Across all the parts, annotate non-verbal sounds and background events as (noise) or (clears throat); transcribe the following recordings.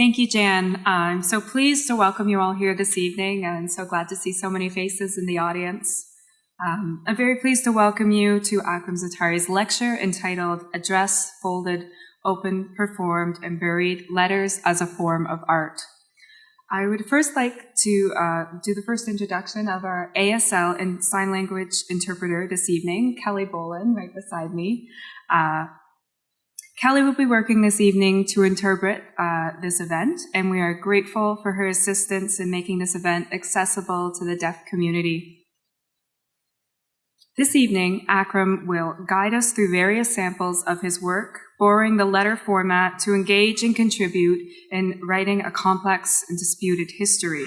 Thank you, Jan. I'm so pleased to welcome you all here this evening and so glad to see so many faces in the audience. Um, I'm very pleased to welcome you to Akram Zaatari's lecture entitled Address, Folded, Open, Performed, and Buried Letters as a Form of Art. I would first like to uh, do the first introduction of our ASL and sign language interpreter this evening, Kelly Bolin, right beside me. Uh, Kelly will be working this evening to interpret uh, this event, and we are grateful for her assistance in making this event accessible to the deaf community. This evening, Akram will guide us through various samples of his work, borrowing the letter format to engage and contribute in writing a complex and disputed history.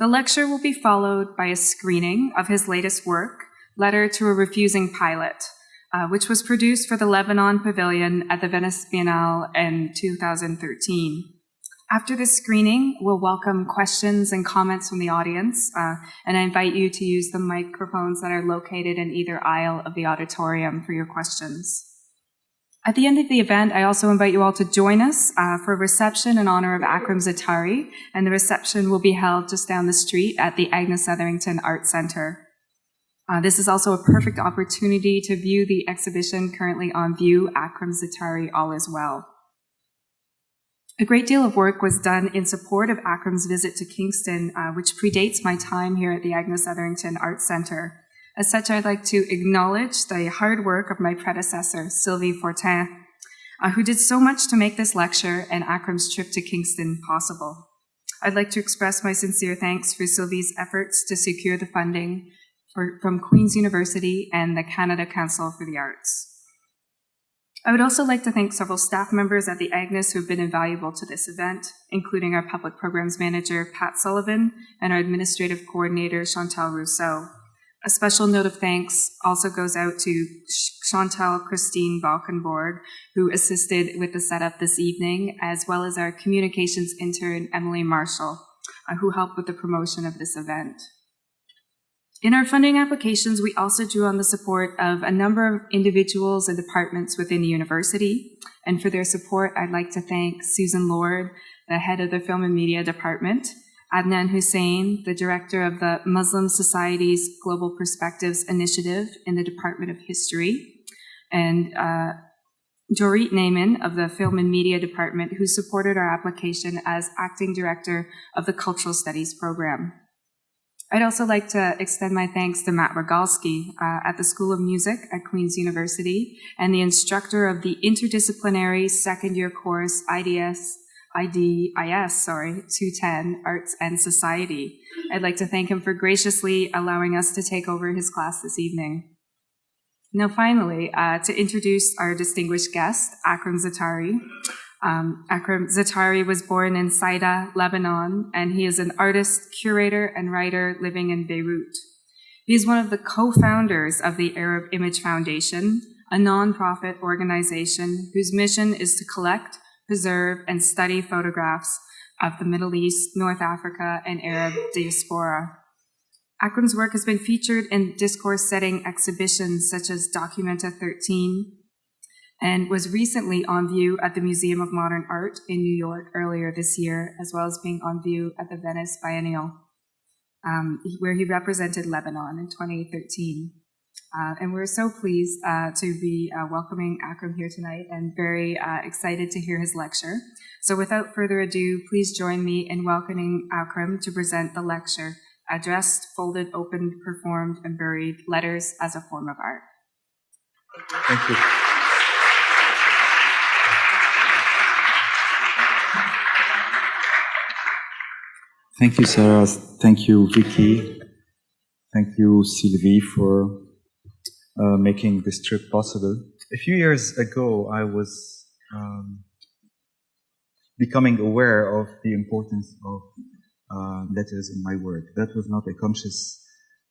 The lecture will be followed by a screening of his latest work, Letter to a Refusing Pilot, uh, which was produced for the Lebanon Pavilion at the Venice Biennale in 2013. After this screening, we'll welcome questions and comments from the audience, uh, and I invite you to use the microphones that are located in either aisle of the auditorium for your questions. At the end of the event, I also invite you all to join us uh, for a reception in honor of Akram Zaatari, and the reception will be held just down the street at the Agnes Etherington Art Center. Uh, this is also a perfect opportunity to view the exhibition currently on view, Akram Zaatari All Is Well. A great deal of work was done in support of Akram's visit to Kingston, uh, which predates my time here at the Agnes Etherington Art Center. As such, I'd like to acknowledge the hard work of my predecessor, Sylvie Fortin, uh, who did so much to make this lecture and Akram's trip to Kingston possible. I'd like to express my sincere thanks for Sylvie's efforts to secure the funding for, from Queen's University and the Canada Council for the Arts. I would also like to thank several staff members at the Agnes who have been invaluable to this event, including our Public Programs Manager, Pat Sullivan, and our Administrative Coordinator, Chantal Rousseau. A special note of thanks also goes out to Chantal Christine Balkenborg, who assisted with the setup this evening, as well as our communications intern, Emily Marshall, uh, who helped with the promotion of this event. In our funding applications, we also drew on the support of a number of individuals and departments within the university. And for their support, I'd like to thank Susan Lord, the head of the Film and Media Department, Adnan Husain, the director of the Muslim Society's Global Perspectives Initiative in the Department of History, and uh, Dorit Naaman of the Film and Media Department, who supported our application as acting director of the Cultural Studies program. I'd also like to extend my thanks to Matt Rogalsky uh, at the School of Music at Queen's University and the instructor of the interdisciplinary second year course IDS, IDIS, sorry, 210 Arts and Society. I'd like to thank him for graciously allowing us to take over his class this evening. Now, finally, uh, to introduce our distinguished guest, Akram Zaatari. Um, Akram Zaatari was born in Saida, Lebanon, and he is an artist, curator, and writer living in Beirut. He is one of the co-founders of the Arab Image Foundation, a nonprofit organization whose mission is to collect, preserve, and study photographs of the Middle East, North Africa, and Arab diaspora. Akram's work has been featured in discourse setting exhibitions such as Documenta 13, and was recently on view at the Museum of Modern Art in New York earlier this year, as well as being on view at the Venice Biennial, um, where he represented Lebanon in 2013. Uh, and we're so pleased uh, to be uh, welcoming Akram here tonight and very uh, excited to hear his lecture. So without further ado, please join me in welcoming Akram to present the lecture, Addressed, Folded, Opened, Performed, and Buried, Letters as a Form of Art. Thank you. Thank you, Sarah. Thank you, Vicky. Thank you, Sylvie, for uh, making this trip possible. A few years ago, I was um, becoming aware of the importance of uh, letters in my work. That was not a conscious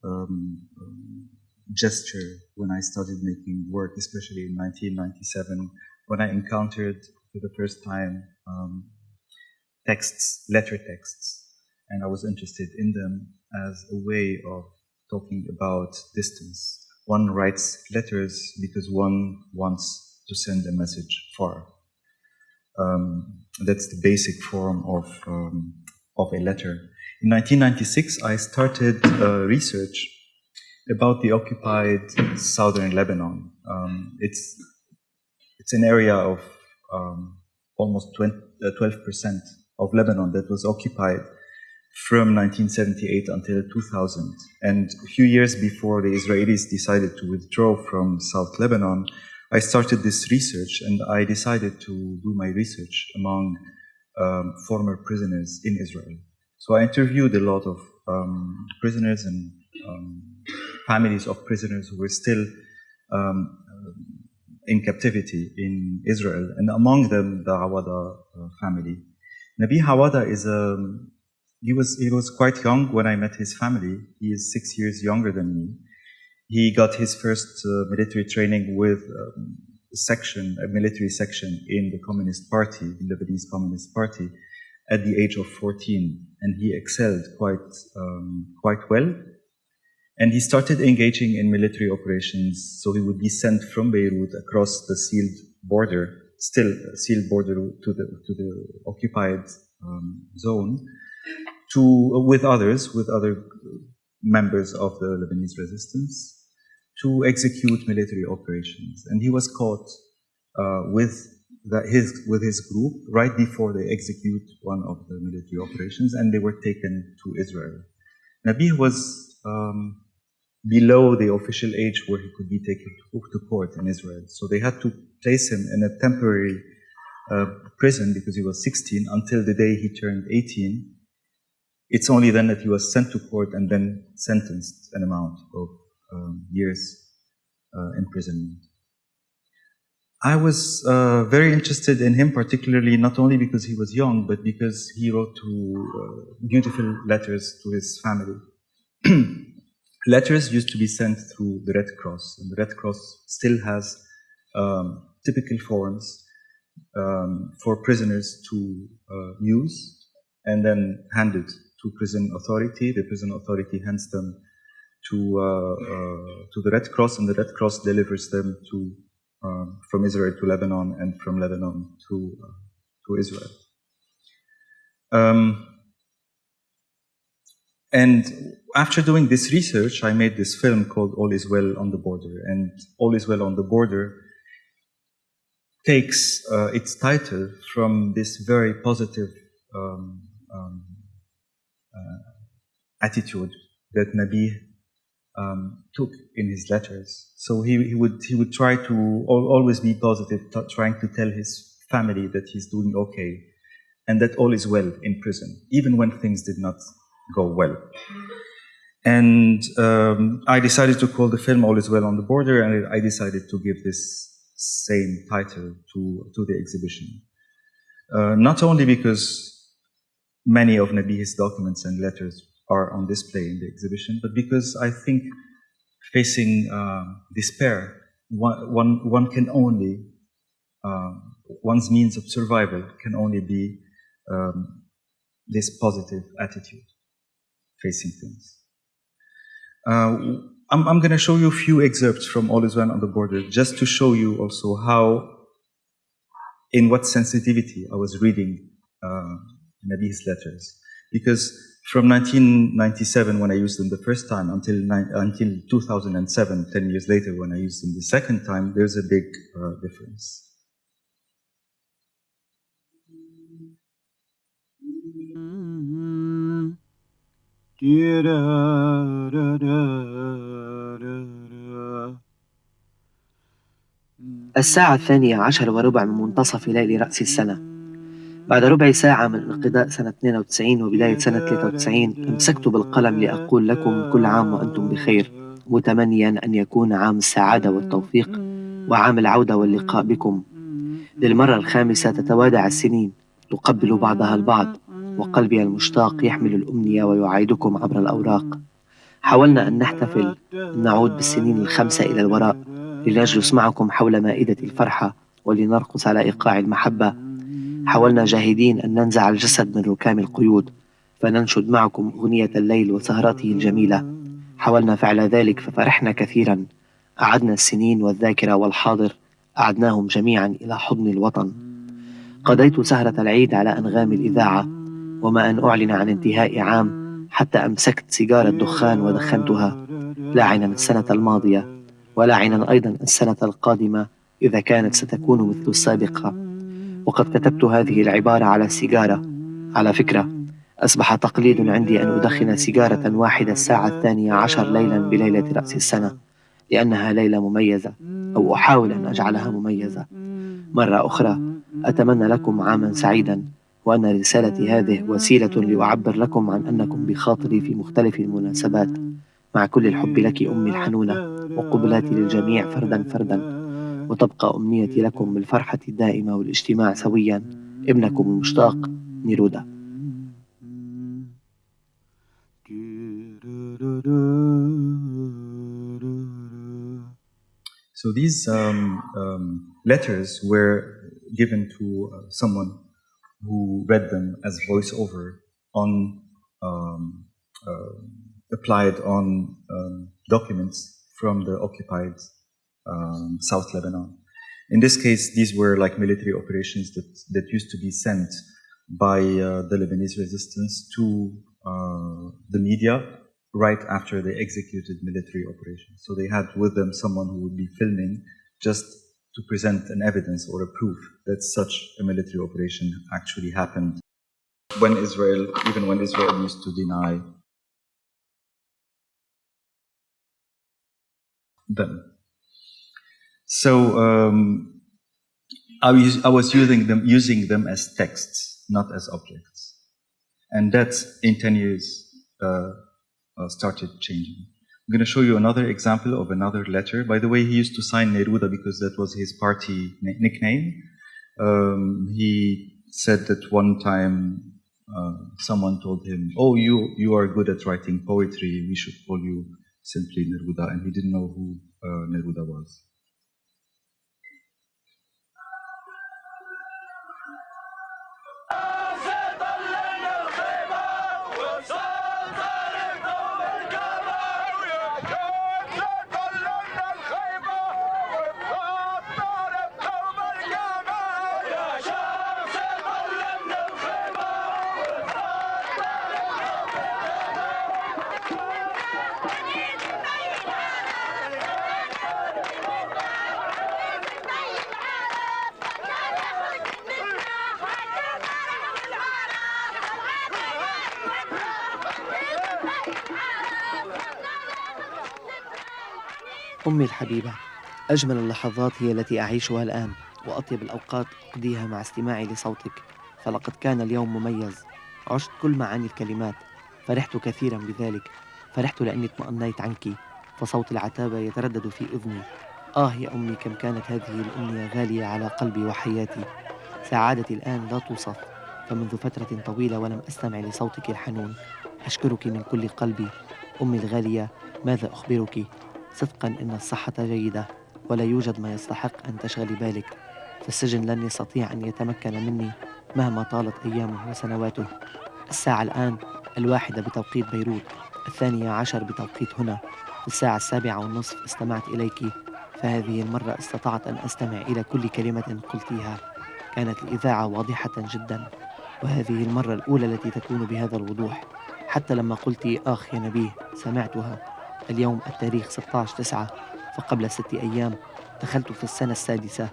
um, um, gesture when I started making work, especially in 1997, when I encountered for the first time um, texts, letter texts and I was interested in them as a way of talking about distance. One writes letters because one wants to send a message far. um, that's the basic form of, um, of a letter. In 1996, I started uh, research about the occupied southern Lebanon. Um, it's, it's an area of um, almost 20, uh, 12% of Lebanon that was occupied from 1978 until 2000. And a few years before the Israelis decided to withdraw from South Lebanon, I started this research and I decided to do my research among um, former prisoners in Israel. So I interviewed a lot of um, prisoners and um, families of prisoners who were still um, in captivity in Israel, and among them the Awada uh, family. Nabih Awada is a he was he was quite young when I met his family. He is six years younger than me. He got his first uh, military training with um, a section, a military section in the Communist Party, the Lebanese Communist Party, at the age of 14, and he excelled quite um, quite well. And he started engaging in military operations. So he would be sent from Beirut across the sealed border, still sealed border to the to the occupied um, zone, to with others, with other members of the Lebanese resistance, to execute military operations. And he was caught uh, with his with his group right before they execute one of the military operations, and they were taken to Israel. Nabih was um, below the official age where he could be taken to, to court in Israel, so they had to place him in a temporary uh, prison because he was 16 until the day he turned 18. It's only then that he was sent to court and then sentenced an amount of um, years uh, imprisonment. I was uh, very interested in him, particularly not only because he was young, but because he wrote two uh, beautiful letters to his family. (clears throat) letters used to be sent through the Red Cross, and the Red Cross still has um, typical forms um, for prisoners to uh, use and then handed to prison authority. The prison authority hands them to uh, uh, to the Red Cross, and the Red Cross delivers them to um, from Israel to Lebanon and from Lebanon to uh, to Israel. Um, and after doing this research, I made this film called All Is Well on the Border. And All Is Well on the Border takes uh, its title from this very positive um, um, attitude that Nabih um, took in his letters. So he, he, would he would try to always be positive, trying to tell his family that he's doing okay, and that all is well in prison, even when things did not go well. And um, I decided to call the film All Is Well on the Border, and I decided to give this same title to, to the exhibition. Uh, not only because many of Nabih's documents and letters are on display in the exhibition, but because I think facing uh, despair, one, one, one can only, um, one's means of survival can only be um, this positive attitude facing things. Uh, I'm, I'm going to show you a few excerpts from All Is Well on the Border, just to show you also how, in what sensitivity I was reading uh, Nabih's letters. Because from 1997, when I used them the first time, until, until 2007, 10 years later, when I used them the second time, there's a big uh, difference. الساعة الثانية عشر وربع من منتصف ليل رأس السنة بعد ربع ساعة من انقضاء سنة 92 وبداية سنة 93 أمسكت بالقلم لأقول لكم كل عام وأنتم بخير متمنيا أن يكون عام السعادة والتوفيق وعام العودة واللقاء بكم. للمرة الخامسة تتوادع السنين تقبل بعضها البعض وقلبي المشتاق يحمل الأمنية ويعايدكم عبر الأوراق. حاولنا أن نحتفل أن نعود بالسنين الخمسة إلى الوراء لنجلس معكم حول مائدة الفرحة ولنرقص على إيقاع المحبة. حاولنا جاهدين أن ننزع الجسد من ركام القيود فننشد معكم أغنية الليل وسهرته الجميلة. حاولنا فعل ذلك ففرحنا كثيرا. أعدنا السنين والذاكرة والحاضر أعدناهم جميعا إلى حضن الوطن. قضيت سهرة العيد على أنغام الإذاعة وما أن أعلن عن انتهاء عام حتى أمسكت سيجارة دخان ودخنتها. لاعنا السنة الماضية ولاعنا أيضا السنة القادمة إذا كانت ستكون مثل السابقة. وقد كتبت هذه العبارة على السيجارة على فكرة أصبح تقليد عندي أن أدخن سيجارة واحدة الساعة الثانية عشر ليلا بليلة رأس السنة لأنها ليلة مميزة أو أحاول أن أجعلها مميزة. مرة أخرى أتمنى لكم عاما سعيدا وأن رسالتي هذه وسيلة لأعبر لكم عن أنكم بخاطري في مختلف المناسبات. مع كل الحب لك أمي الحنونة وقبلاتي للجميع فردا فردا. وتبقى أمنيتي لكم بالفرحة الدائمة والاجتماع سويا ابنكم المشتاق نيرودا So these um, um, letters were given to uh, someone who read them as voiceover on um, uh, applied on um, documents from the occupied um, South Lebanon. In this case, these were like military operations that, that used to be sent by uh, the Lebanese resistance to uh, the media right after they executed military operations. So they had with them someone who would be filming just to present an evidence or a proof that such a military operation actually happened when Israel, even when Israel used to deny them. So um, I, was, I was using them, using them as texts, not as objects. And that in 10 years uh, uh, started changing. I'm going to show you another example of another letter. By the way, he used to sign Neruda because that was his party nickname. Um, he said that one time uh, someone told him, "Oh, you you are good at writing poetry. We should call you simply Neruda," and he didn't know who uh, Neruda was. أمي الحبيبة أجمل اللحظات هي التي أعيشها الآن وأطيب الأوقات أقضيها مع استماعي لصوتك. فلقد كان اليوم مميز. عشت كل معاني الكلمات. فرحت كثيرا بذلك. فرحت لأني اطمأنيت عنك. فصوت العتابة يتردد في أذني. آه يا أمي كم كانت هذه الأمنية غالية على قلبي وحياتي. سعادتي الآن لا توصف. فمنذ فترة طويلة ولم أستمع لصوتك الحنون أشكرك من كل قلبي. أمي الغالية ماذا أخبرك؟ صدقا إن الصحة جيدة ولا يوجد ما يستحق أن تشغلي بالك فالسجن لن يستطيع أن يتمكن مني مهما طالت أيامه وسنواته. الساعة الآن الواحدة بتوقيت بيروت الثانية عشر بتوقيت هنا. الساعة السابعة والنصف استمعت إليك فهذه المرة استطعت أن أستمع إلى كل كلمة قلتيها. كانت الإذاعة واضحة جدا وهذه المرة الأولى التي تكون بهذا الوضوح. حتى لما قلت آخ يا نبيه سمعتها. اليوم التاريخ 16 تسعة فقبل ست أيام دخلت في السنة السادسة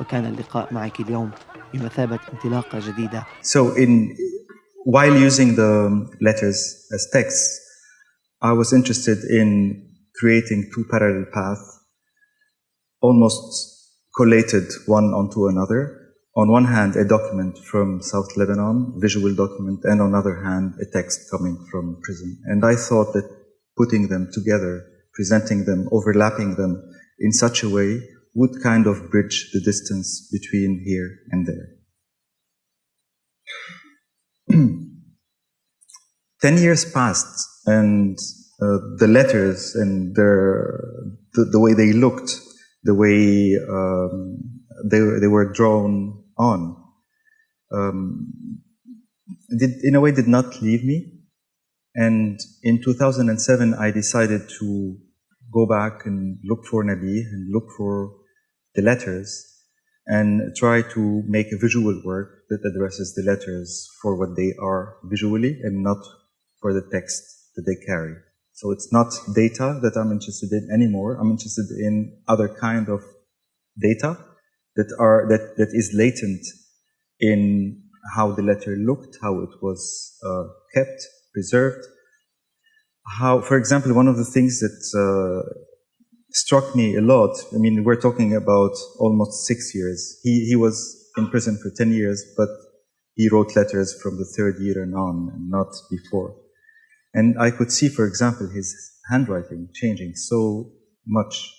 وكان اللقاء معك اليوم بمثابة انطلاقة جديدة So in while using the letters as texts, I was interested in creating two parallel paths, almost collated one onto another. On one hand, a document from South Lebanon, visual document, and on the other hand, a text coming from prison. And I thought that putting them together, presenting them, overlapping them in such a way would kind of bridge the distance between here and there. (clears throat) Ten years passed, and uh, the letters and their, the, the, way they looked, the way um, they, they were drawn on, um, did, in a way did not leave me. And in 2007, I decided to go back and look for Nabih and look for the letters. and try to make a visual work that addresses the letters for what they are visually and not for the text that they carry. So it's not data that I'm interested in anymore. I'm interested in other kind of data that are that, that is latent in how the letter looked, how it was uh, kept, preserved. How, for example, one of the things that uh, struck me a lot. I mean, we're talking about almost six years. He he was in prison for ten years, but he wrote letters from the third year and on, and not before. And I could see, for example, his handwriting changing so much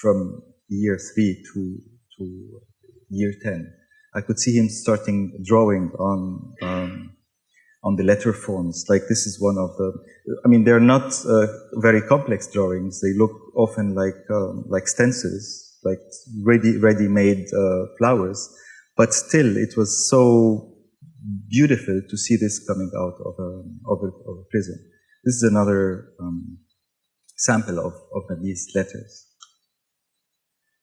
from year three to to year ten. I could see him starting drawing on um, on the letter forms. Like this is one of the. I mean, they're not uh, very complex drawings. They look often like um, like stencils, like ready ready made uh, flowers. But still, it was so beautiful to see this coming out of a of a, of a prison. This is another um, sample of of these letters.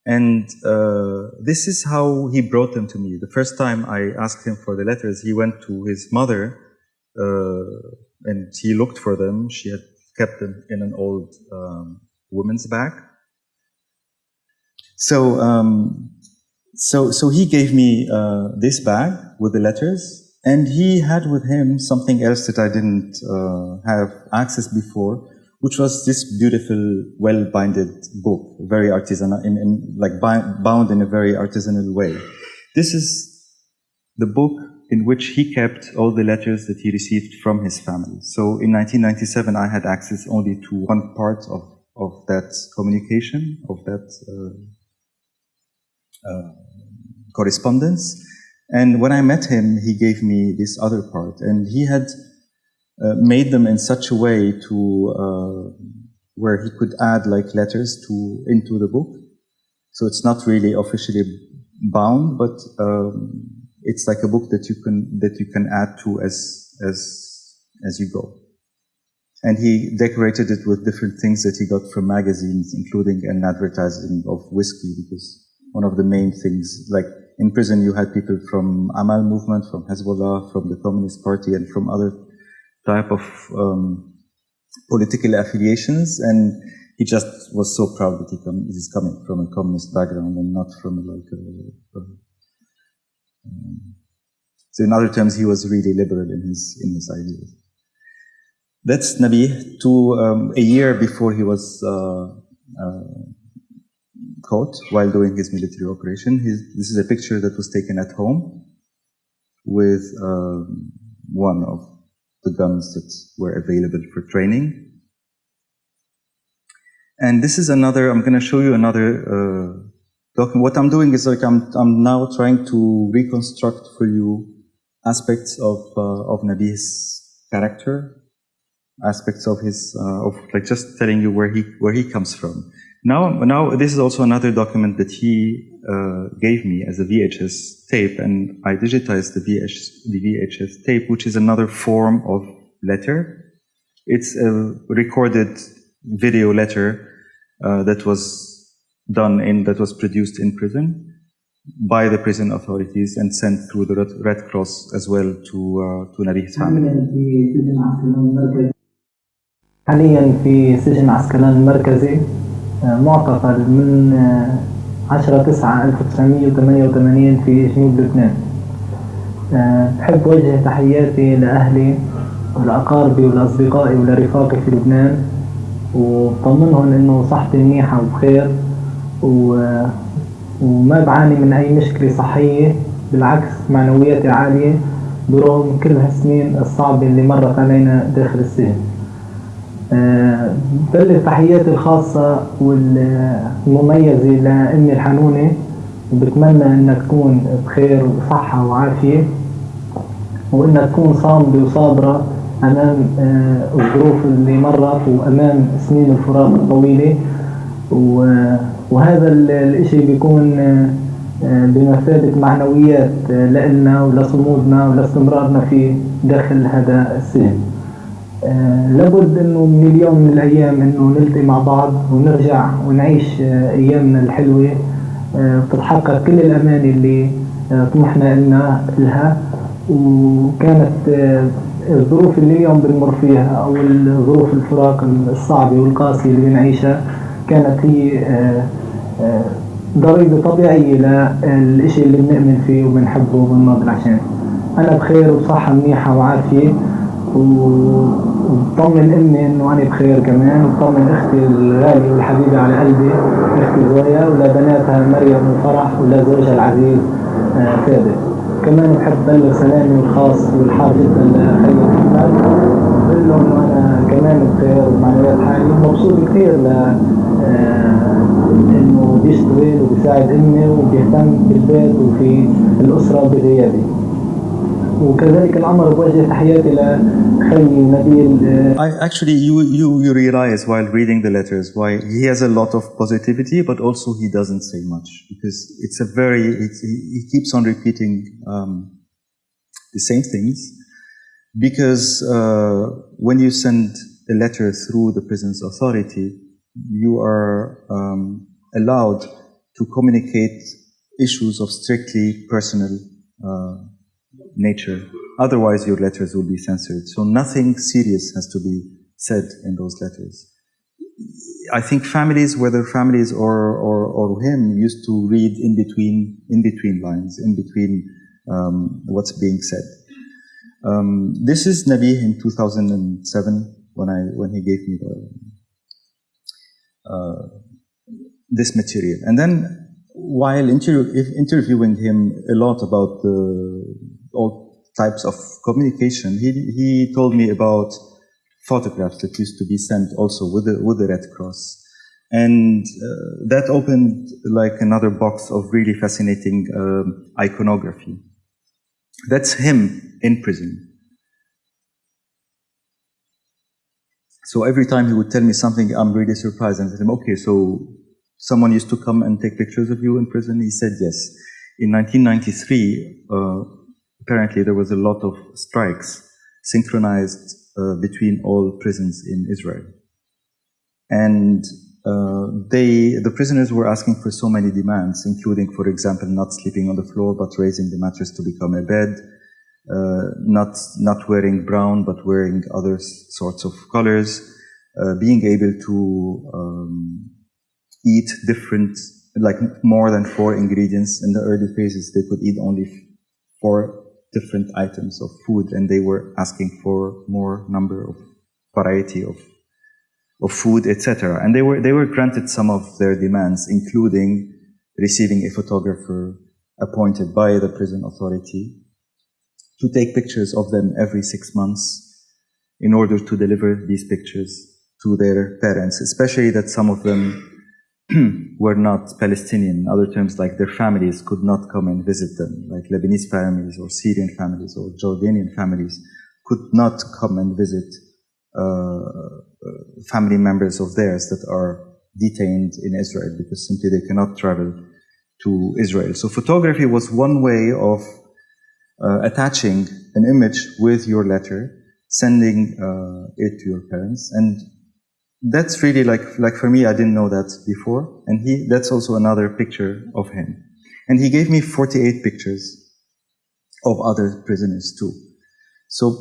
And uh, this is how he brought them to me. The first time I asked him for the letters, he went to his mother and he looked for them. She had kept them in an old um, woman's bag. So, um, so, so he gave me uh, this bag with the letters, and he had with him something else that I didn't uh, have access before, which was this beautiful, well-binded book, very artisanal, in, in like bound in a very artisanal way. This is the book in which he kept all the letters that he received from his family. So in 1997, I had access only to one part of, of that communication, of that uh, uh, correspondence. And when I met him, he gave me this other part, and he had uh, made them in such a way to uh, where he could add like letters to into the book. So it's not really officially bound, but um, it's like a book that you can that you can add to as as as you go. And he decorated it with different things that he got from magazines, including an advertising of whiskey, because one of the main things, like in prison, you had people from Amal movement, from Hezbollah, from the Communist Party, and from other type of um, political affiliations, and he just was so proud that he come, he's coming from a communist background and not from like a, a um, so in other terms, he was really liberal in his in his ideas. That's Nabih. To um, a year before he was uh, uh, caught while doing his military operation. His, this is a picture that was taken at home with um, one of the guns that were available for training. And this is another. I'm going to show you another. What I'm doing is like I'm I'm now trying to reconstruct for you aspects of uh, of Nabih's character, aspects of his uh, of like just telling you where he where he comes from. Now now this is also another document that he uh, gave me as a VHS tape, and I digitized the VHS the VHS tape, which is another form of letter. It's a recorded video letter uh, that was done in that was produced in prison by the prison authorities and sent through the Red Cross as well to uh, to Nabi's family. حاليا في سجن عسكلان المركزي معتقل من 10 9 1988 في جنوب لبنان بحب وجه تحياتي لأهلي ولأقاربي ولأصدقائي ولرفاقي في لبنان وطمنهم إنه صحتي منيحة وبخير و... وما بعاني من أي مشكلة صحية بالعكس معنوياتي عالية برغم كل هالسنين الصعبة اللي مرت علينا داخل السجن. أه بلغ تحياتي الخاصة والمميزة لأمي الحنونة وبتمنى إنها تكون بخير وصحة وعافية وإنها تكون صامدة وصابرة أمام أه الظروف اللي مرت وأمام سنين الفراق الطويلة وهذا الإشي بيكون بمثابة معنويات لنا ولصمودنا ولاستمرارنا في داخل هذا السجن. لابد إنه من اليوم من الأيام إنه نلتقي مع بعض ونرجع ونعيش أيامنا الحلوة آه، تتحقق كل الأماني اللي آه، طمحنا إلنا لها وكانت آه، الظروف اللي اليوم بنمر فيها أو الظروف الفراق الصعبة والقاسية اللي بنعيشها كانت هي آه، آه، ضريبة طبيعية للإشي اللي بنؤمن فيه وبنحبه وبنناضل عشانه أنا بخير وبصحة منيحة وعافية وبطمن امي انه أنا بخير كمان. وبطمن أختي الغالية والحبيبة على قلبي أختي زويا ولبناتها مريم وفرح ولزوجها العزيز آه، ثابت كمان بحب بلغ سلامي الخاص والحار جدا لاخي محمد بقول له انه أنا كمان بخير ومعنويات حالي. مبسوط كثير آه، انه بيشتغل وبيساعد امي وبيهتم بالبيت وفي الاسره بغيابي وكذلك الامر بوجه تحياتي لخي نبيل آه، I actually, you, you, you realize while reading the letters why he has a lot of positivity, but also he doesn't say much because it's a very, it's, he he keeps on repeating um, the same things. Because uh, when you send a letter through the prison's authority, you are um, allowed to communicate issues of strictly personal uh, nature. Otherwise, your letters will be censored. So nothing serious has to be said in those letters. I think families, whether families or, or, or him, used to read in between, in between lines, in between um, what's being said. Um, this is Nabih in 2007 when I when he gave me the this material, and then while inter- interviewing him a lot about the all types of communication, he he told me about photographs that used to be sent also with the with the Red Cross, and uh, that opened like another box of really fascinating um, iconography. That's him in prison. So every time he would tell me something, I'm really surprised and I said okay, so someone used to come and take pictures of you in prison? He said yes. In 1993, uh, apparently there was a lot of strikes synchronized uh, between all prisons in Israel. And uh, they, the prisoners were asking for so many demands, including, for example, not sleeping on the floor, but raising the mattress to become a bed, not not wearing brown but wearing other sorts of colors, uh, being able to um, eat different, like more than four ingredients. In the early phases, they could eat only four different items of food, and they were asking for more number of variety of of food, etc. And they were they were granted some of their demands, including receiving a photographer appointed by the prison authority to take pictures of them every six months in order to deliver these pictures to their parents, especially that some of them (clears throat) were not Palestinian. In other terms, like their families could not come and visit them, like Lebanese families or Syrian families or Jordanian families could not come and visit uh, uh, family members of theirs that are detained in Israel because simply they cannot travel to Israel. So photography was one way of uh, attaching an image with your letter, sending uh, it to your parents, and that's really like like for me, I didn't know that before, and he that's also another picture of him, and he gave me 48 pictures of other prisoners too. So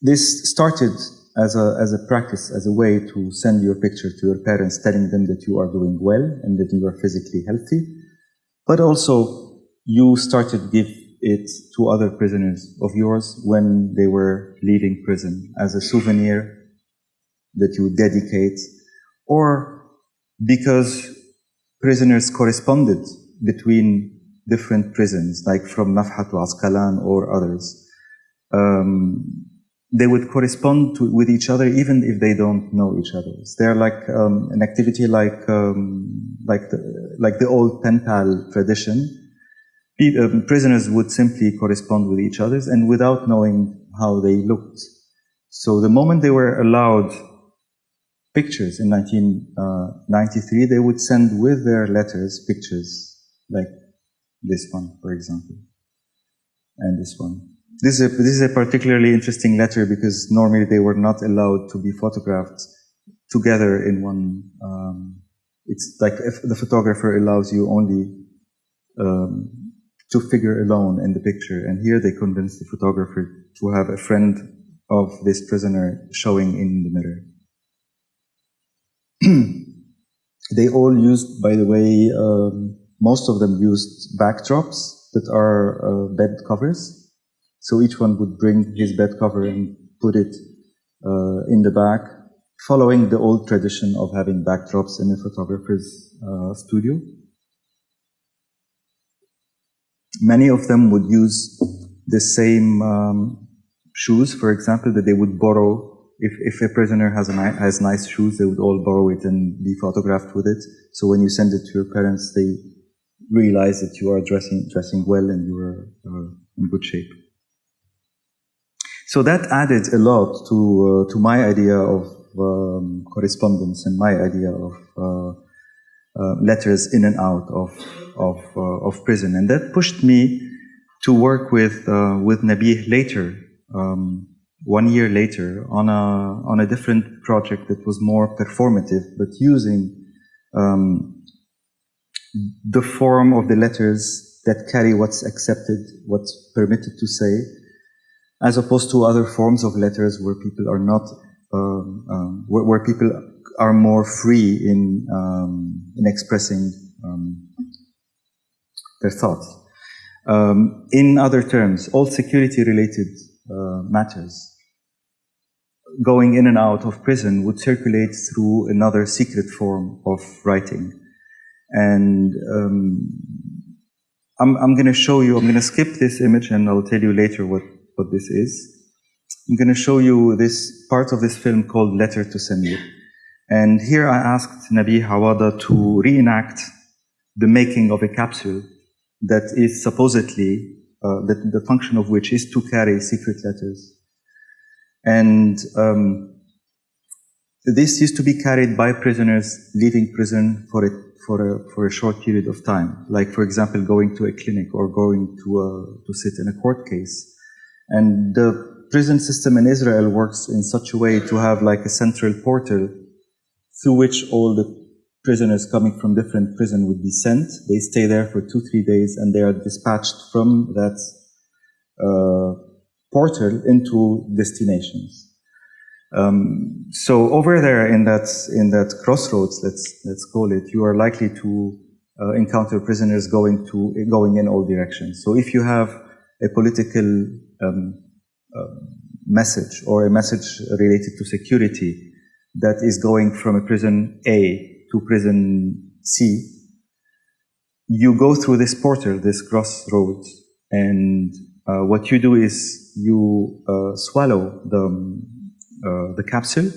this started as a as a practice, as a way to send your picture to your parents, telling them that you are doing well and that you are physically healthy, but also you started give it to other prisoners of yours when they were leaving prison as a souvenir that you dedicate, or because prisoners corresponded between different prisons, like from Nafhat to Asqalan or others. Um, they would correspond to, with each other even if they don't know each other. They're like um, an activity like um, like the, like the old pen pal tradition. Um, prisoners would simply correspond with each other and without knowing how they looked. So the moment they were allowed pictures in 1993, they would send with their letters pictures like this one, for example, and this one. This is a, this is a particularly interesting letter because normally they were not allowed to be photographed together in one um, it's like if the photographer allows you only um, two figure alone in the picture, and here they convinced the photographer to have a friend of this prisoner showing in the mirror. (clears throat) they all used, by the way, um, most of them used backdrops that are uh, bed covers. So each one would bring his bed cover and put it uh, in the back, following the old tradition of having backdrops in a photographer's uh, studio. Many of them would use the same um, shoes, for example, that they would borrow. If, if a prisoner has, a ni- has nice shoes, they would all borrow it and be photographed with it. So when you send it to your parents, they realize that you are dressing, dressing well and you are uh, in good shape. So that added a lot to, uh, to my idea of um, correspondence and my idea of uh, uh, letters in and out of, of, uh, of prison. And that pushed me to work with, uh, with Nabih later, um, one year later, on a, on a different project that was more performative, but using um, the form of the letters that carry what's accepted, what's permitted to say, as opposed to other forms of letters where people are not, um, um, where, where, people are more free in um, in expressing um, their thoughts. Um, in other terms, all security-related uh, matters going in and out of prison would circulate through another secret form of writing. And um, I'm, I'm going to show you, I'm going to skip this image and I'll tell you later what, what this is. I'm going to show you this part of this film called Letter to Samir. And here I asked Nabih Awada to reenact the making of a capsule that is supposedly, uh, that the function of which is to carry secret letters. And um, this used to be carried by prisoners leaving prison for a, for a, for a short period of time. Like, for example, going to a clinic or going to, a, to sit in a court case. And the prison system in Israel works in such a way to have like a central portal through which all the prisoners coming from different prison would be sent. They stay there for two, three days and they are dispatched from that uh, portal into destinations. Um, so over there in that in that crossroads, let's let's call it, you are likely to uh, encounter prisoners going to going in all directions. So if you have a political um, uh, message or a message related to security that is going from a prison A to prison C, you go through this portal, this crossroads, and uh, what you do is you uh, swallow the uh, the capsule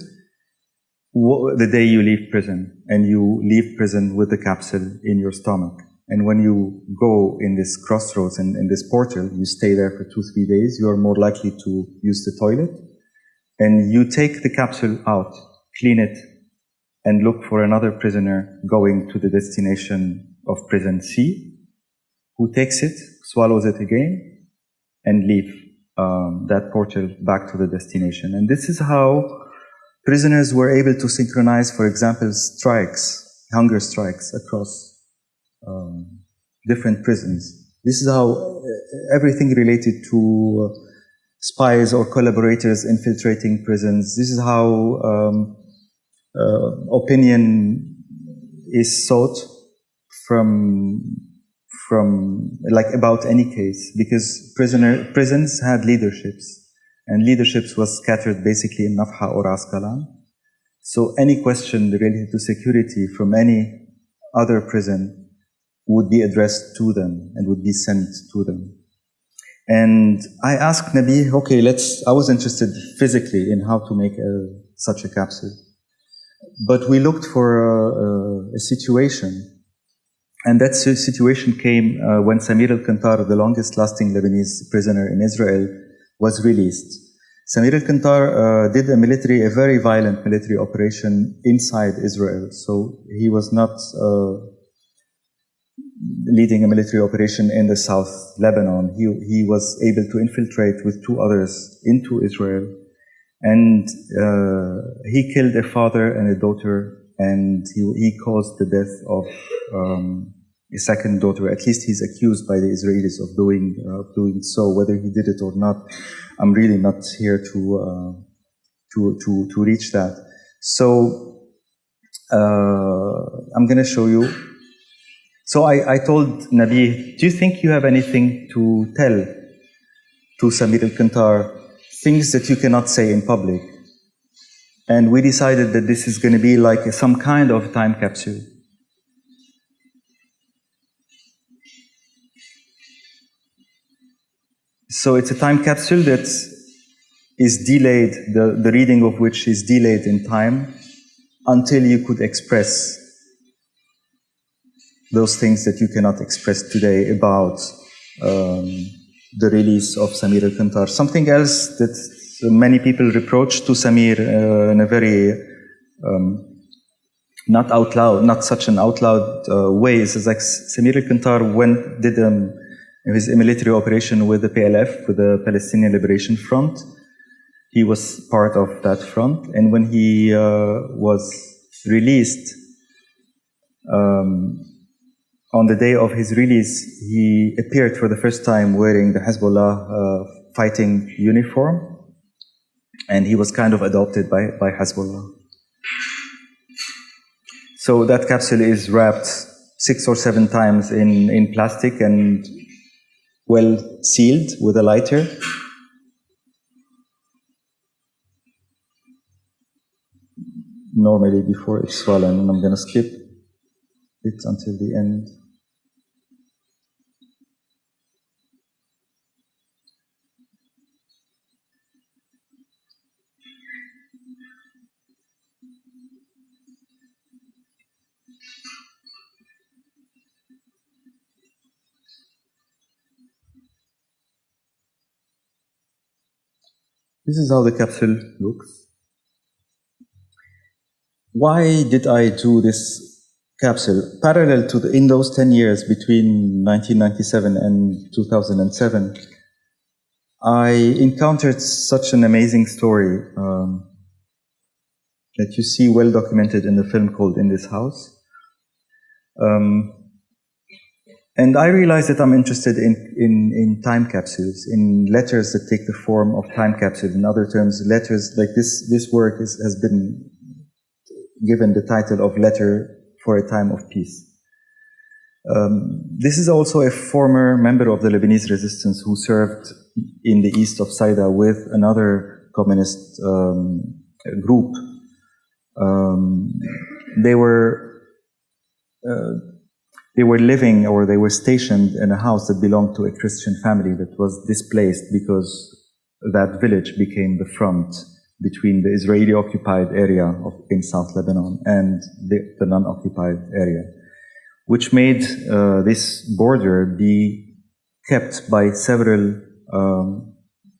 the day you leave prison, and you leave prison with the capsule in your stomach. And when you go in this crossroads and in this portal, you stay there for two, three days, you are more likely to use the toilet. And you take the capsule out, clean it, and look for another prisoner going to the destination of prison C, who takes it, swallows it again, and leave um, that portal back to the destination. And this is how prisoners were able to synchronize, for example, strikes, hunger strikes across um, different prisons. This is how everything related to uh, spies or collaborators infiltrating prisons. This is how um, uh, Uh, opinion is sought from from like about any case because prisoner prisons had leaderships and leaderships was scattered basically in Nafha or Askalan. So any question related to security from any other prison would be addressed to them and would be sent to them. And I asked Nabih, okay, let's, I was interested physically in how to make a, such a capsule. But we looked for a, a situation. And that situation came uh, when Samir al-Kantar, the longest lasting Lebanese prisoner in Israel, was released. Samir al-Kantar uh, did a military, a very violent military operation inside Israel. So he was not uh, leading a military operation in the South Lebanon. He, he was able to infiltrate with two others into Israel. And uh, he killed a father and a daughter and he, he caused the death of um, a second daughter. At least he's accused by the Israelis of doing uh, doing so. Whether he did it or not, I'm really not here to uh, to to to reach that. So uh, I'm going to show you. So I, I told Nabih, do you think you have anything to tell to Samir al-Kantar, things that you cannot say in public? And we decided that this is going to be like some kind of time capsule. So it's a time capsule that is delayed, the, the reading of which is delayed in time until you could express those things that you cannot express today about um, the release of Samir al-Kantar. Something else that many people reproach to Samir uh, in a very um, not out loud, not such an out loud uh, way. is like Samir al-Kantar went, did um, his military operation with the PLF, with the Palestinian Liberation Front. He was part of that front. And when he uh, was released, um, on the day of his release, he appeared for the first time wearing the Hezbollah uh, fighting uniform. And he was kind of adopted by, by Hezbollah. So that capsule is wrapped six or seven times in, in plastic and well sealed with a lighter. Normally before it's swollen, and I'm going to skip it until the end. This is how the capsule looks. Why did I do this capsule? Parallel to the, in those 10 years between 1997 and 2007, I encountered such an amazing story um, that you see well documented in the film called In This House. Um, and I realized that I'm interested in, in, in time capsules, in letters that take the form of time capsules. In other terms, letters like this, this work is, has been given the title of Letter for a Time of Peace. Um, this is also a former member of the Lebanese resistance who served in the east of Saida with another communist um, group. Um, they were uh, they were living or they were stationed in a house that belonged to a Christian family that was displaced because that village became the front between the Israeli occupied area of, in South Lebanon and the, the non-occupied area, which made uh, this border be kept by several um,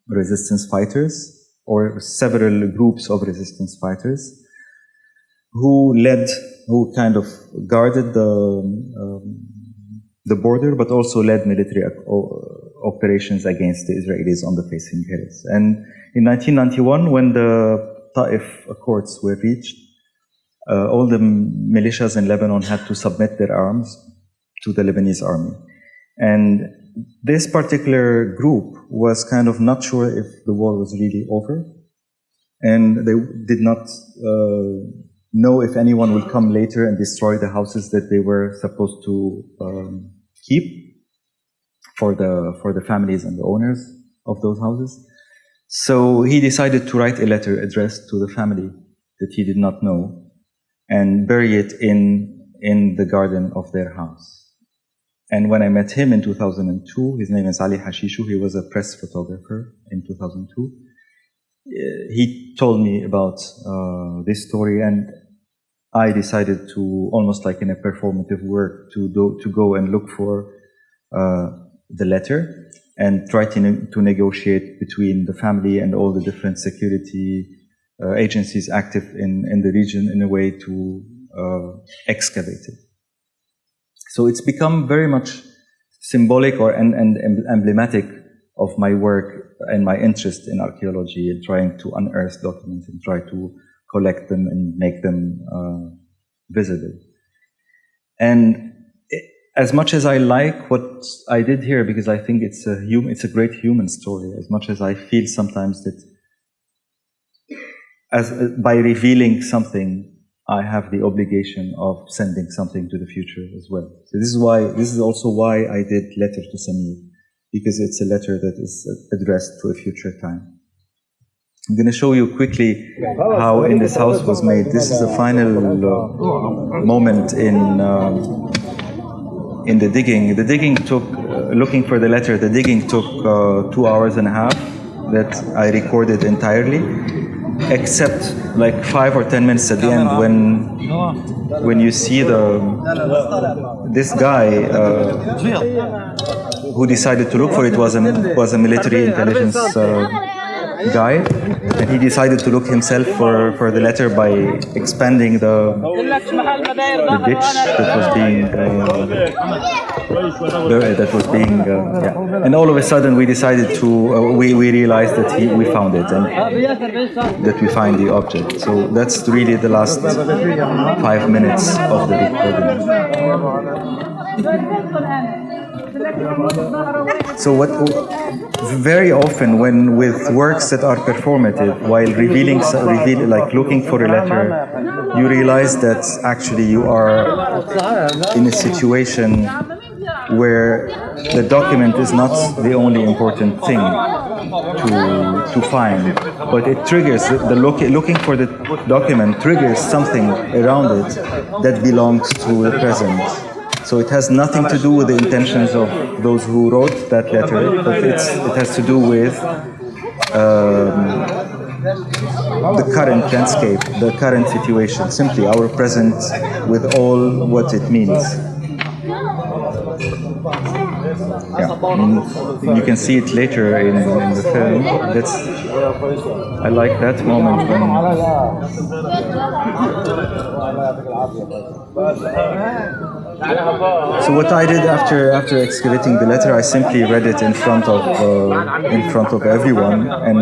resistance fighters or several groups of resistance fighters who led who kind of guarded the um, the border, but also led military operations against the Israelis on the facing hills. And in 1991, when the Ta'if Accords were reached, uh, all the militias in Lebanon had to submit their arms to the Lebanese army. And this particular group was kind of not sure if the war was really over. And they did not uh, know if anyone will come later and destroy the houses that they were supposed to um, keep for the for the families and the owners of those houses. So he decided to write a letter addressed to the family that he did not know and bury it in in the garden of their house. And when I met him in 2002, his name is Ali Hashisho, he was a press photographer in 2002 he told me about uh, this story and I decided to almost like in a performative work to do, to go and look for uh, the letter and try to, ne to negotiate between the family and all the different security uh, agencies active in, in the region in a way to uh, excavate it. So it's become very much symbolic or and, and emblematic of my work and my interest in archaeology and trying to unearth documents and try to collect them and make them uh, visible. And as much as I like what I did here, because I think it's a human, it's a great human story. As much as I feel sometimes that, as by revealing something, I have the obligation of sending something to the future as well. So this is why, this is also why I did letter to Samir, because it's a letter that is addressed to a future time. I'm going to show you quickly how in this house was made. This is the final uh, moment in um, in the digging. The digging took, uh, looking for the letter, the digging took uh, two hours and a half that I recorded entirely, except like five or ten minutes at the end when when you see the this guy uh, who decided to look for it was a was a military intelligence uh, guy, and he decided to look himself for, for the letter by expanding the, the ditch that was being uh, buried, that was being uh, yeah. And all of a sudden, we decided to uh, we we realized that he, we found it and that we find the object. So that's really the last five minutes of the recording. So what very often when with works that are performative, while revealing, reveal, like looking for a letter, you realize that actually you are in a situation where the document is not the only important thing to, to find, but it triggers, the look, looking for the document triggers something around it that belongs to the present. So it has nothing to do with the intentions of those who wrote that letter, but it has to do with um, the current landscape, the current situation, simply our present with all what it means. Yeah, you can see it later in, in the film. That's I like that moment when so what I did after after excavating the letter, I simply read it in front of uh, in front of everyone, and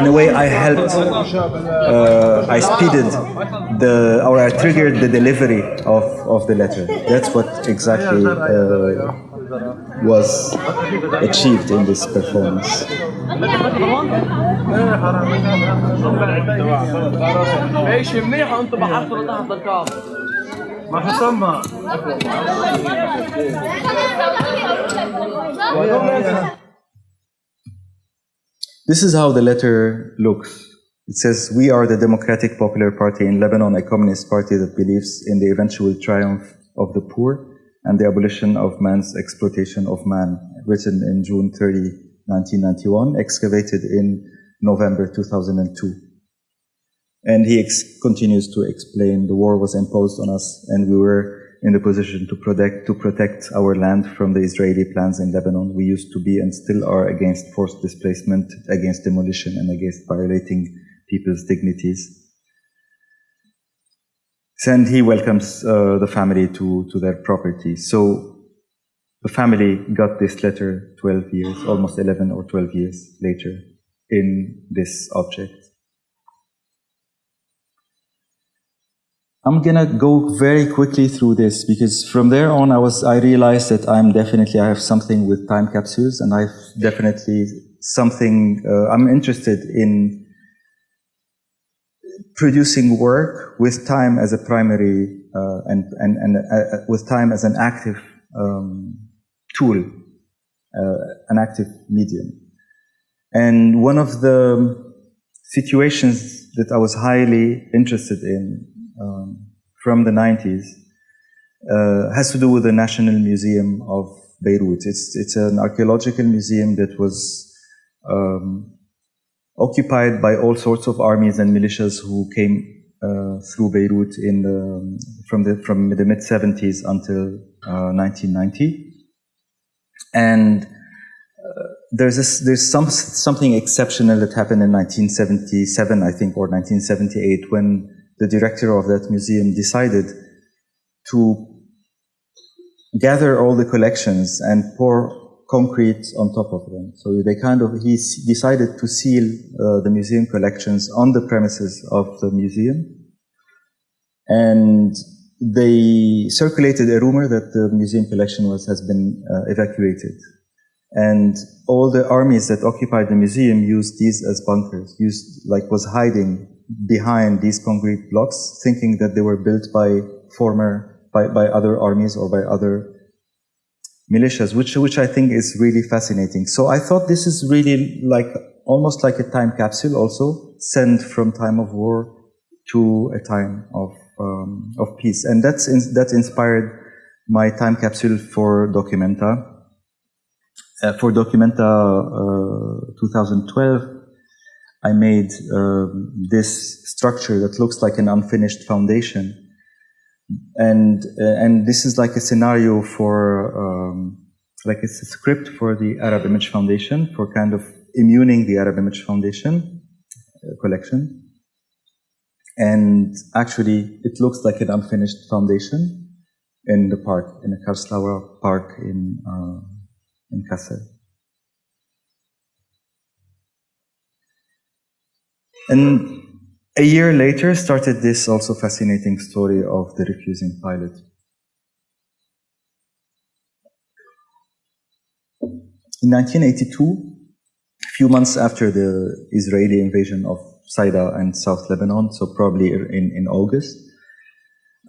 in a way I helped. Uh, I speeded the or I triggered the delivery of of the letter. That's what exactly uh, was achieved in this performance. ماشي منيح وانتم بحطوا تحت الكعب ما حطمها This is how the letter looks. It says, We are the Democratic Popular Party in Lebanon, a communist party that believes in the eventual triumph of the poor and the abolition of man's exploitation of man, written in June 30, 1991, excavated in November 2002. And he continues to explain the war was imposed on us and we were in the position to protect, to protect our land from the Israeli plans in Lebanon. We used to be and still are against forced displacement, against demolition, and against violating people's dignities. And he welcomes uh, the family to, to their property. So the family got this letter 12 years, almost 11 or 12 years later in this object. I'm gonna go very quickly through this because from there on I was I realized that I'm definitely I have something with time capsules and I've definitely something uh, I'm interested in producing work with time as a primary uh, and and and uh, with time as an active um, tool, uh, an active medium. And one of the situations that I was highly interested in um, from the 90s uh, has to do with the National Museum of Beirut. It's, it's an archaeological museum that was um, occupied by all sorts of armies and militias who came uh, through Beirut in the, from the, from the mid 70s until uh, 1990. And uh, there's this, there's some, something exceptional that happened in 1977, I think, or 1978 when the director of that museum decided to gather all the collections and pour concrete on top of them. So they kind of, he decided to seal uh, the museum collections on the premises of the museum and they circulated a rumor that the museum collection was has been uh, evacuated, and all the armies that occupied the museum used these as bunkers, used like was hiding behind these concrete blocks, thinking that they were built by former by, by other armies or by other militias, which which I think is really fascinating. So I thought this is really like almost like a time capsule, also sent from time of war to a time of um, of peace, and that's in, that inspired my time capsule for Documenta. Uh, for Documenta uh, 2012, I made uh, this structure that looks like an unfinished foundation, and uh, and this is like a scenario for um, like it's a script for the Arab Image Foundation for kind of immuning the Arab Image Foundation uh, collection. And actually, it looks like an unfinished foundation in the park, in the Karlsaue Park in, uh, in Kassel. And a year later started this also fascinating story of the refusing pilot. In 1982, a few months after the Israeli invasion of Saida and South Lebanon, so probably in, in August,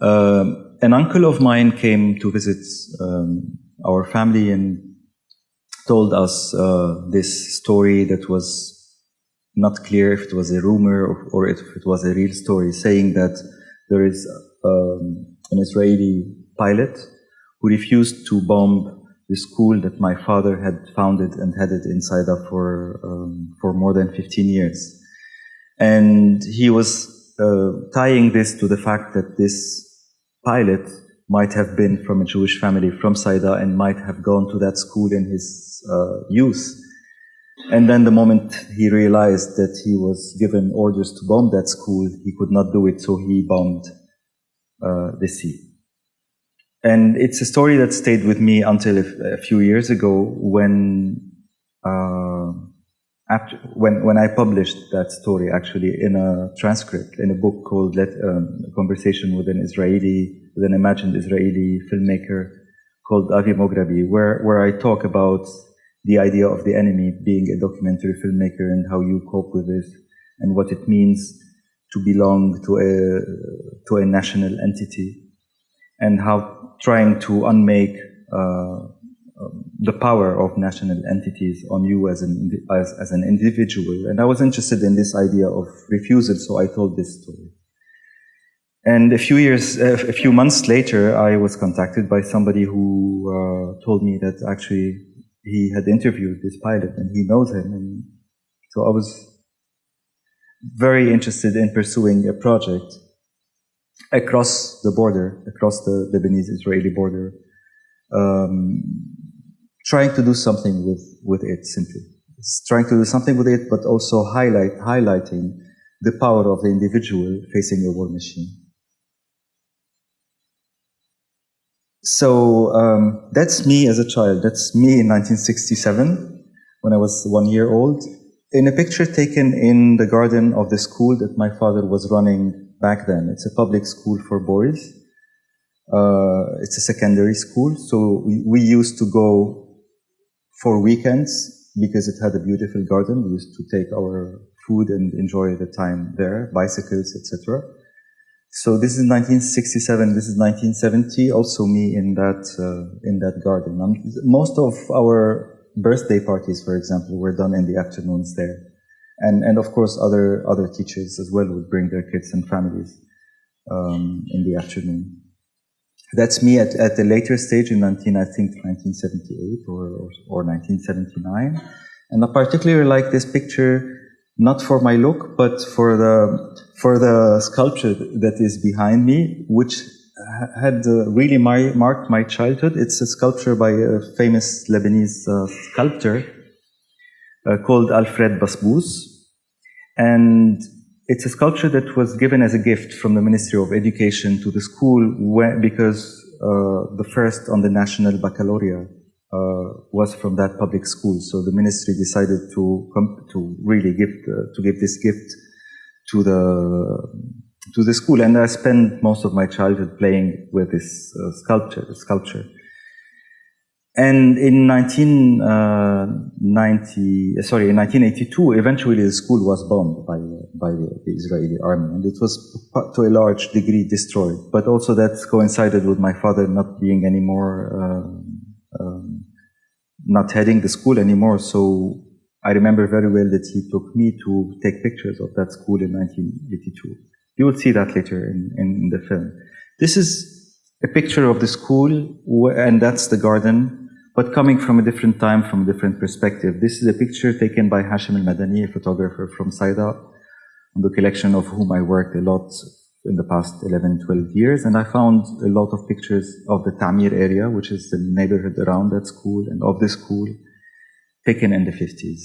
um, an uncle of mine came to visit um, our family and told us uh, this story that was not clear if it was a rumor or, or if it was a real story, saying that there is um, an Israeli pilot who refused to bomb the school that my father had founded and headed in Saida for um, for more than 15 years, and he was uh, tying this to the fact that this pilot might have been from a Jewish family from Saida and might have gone to that school in his uh, youth. And then the moment he realized that he was given orders to bomb that school, he could not do it, so he bombed uh, the sea. And it's a story that stayed with me until a, few years ago when, uh, after, when, when I published that story actually in a transcript, in a book called Let, um, Conversation with an Israeli, with an imagined Israeli filmmaker called Avi Mograbi, where, where I talk about the idea of the enemy being a documentary filmmaker and how you cope with this and what it means to belong to a, to a national entity and how trying to unmake uh, um, the power of national entities on you as an, as, as an individual. And I was interested in this idea of refusal, so I told this story. And a few years, a few months later, I was contacted by somebody who uh, told me that actually he had interviewed this pilot and he knows him. And so I was very interested in pursuing a project across the border, across the Lebanese-Israeli border, um, trying to do something with, with it simply. It's trying to do something with it, but also highlight, highlighting the power of the individual facing a war machine. So um, that's me as a child. That's me in 1967 when I was one year old. In a picture taken in the garden of the school that my father was running back then. It's a public school for boys. Uh, it's a secondary school, so we, we used to go for weekends because it had a beautiful garden. We used to take our food and enjoy the time there, bicycles, etc. So this is 1967. This is 1970. Also me in that uh, in that garden. Um, most of our birthday parties, for example, were done in the afternoons there and and of course other other teachers as well would bring their kids and families um, in the afternoon. That's me at, at a later stage in 19, I think 1978 or, or, or 1979. And I particularly like this picture, not for my look, but for the, for the sculpture that is behind me, which had uh, really my, marked my childhood. It's a sculpture by a famous Lebanese uh, sculptor uh, called Alfred Basbous. And it's a sculpture that was given as a gift from the Ministry of Education to the school where, because uh, the first on the national baccalaureate uh, was from that public school. So the ministry decided to to really give uh, to give this gift to the to the school, and I spent most of my childhood playing with this uh, sculpture. Sculpture. And in 1990, uh, sorry, in 1982, eventually the school was bombed by, by the, Israeli army, and it was to a large degree destroyed. But also that coincided with my father not being anymore, um, not heading the school anymore. So I remember very well that he took me to take pictures of that school in 1982. You will see that later in, in the film. This is a picture of the school, and that's the garden but coming from a different time, from a different perspective. This is a picture taken by Hashim al-Madani, a photographer from Saida, on the collection of whom I worked a lot in the past 11, 12 years. And I found a lot of pictures of the Tamir area, which is the neighborhood around that school and of the school, taken in the 50s.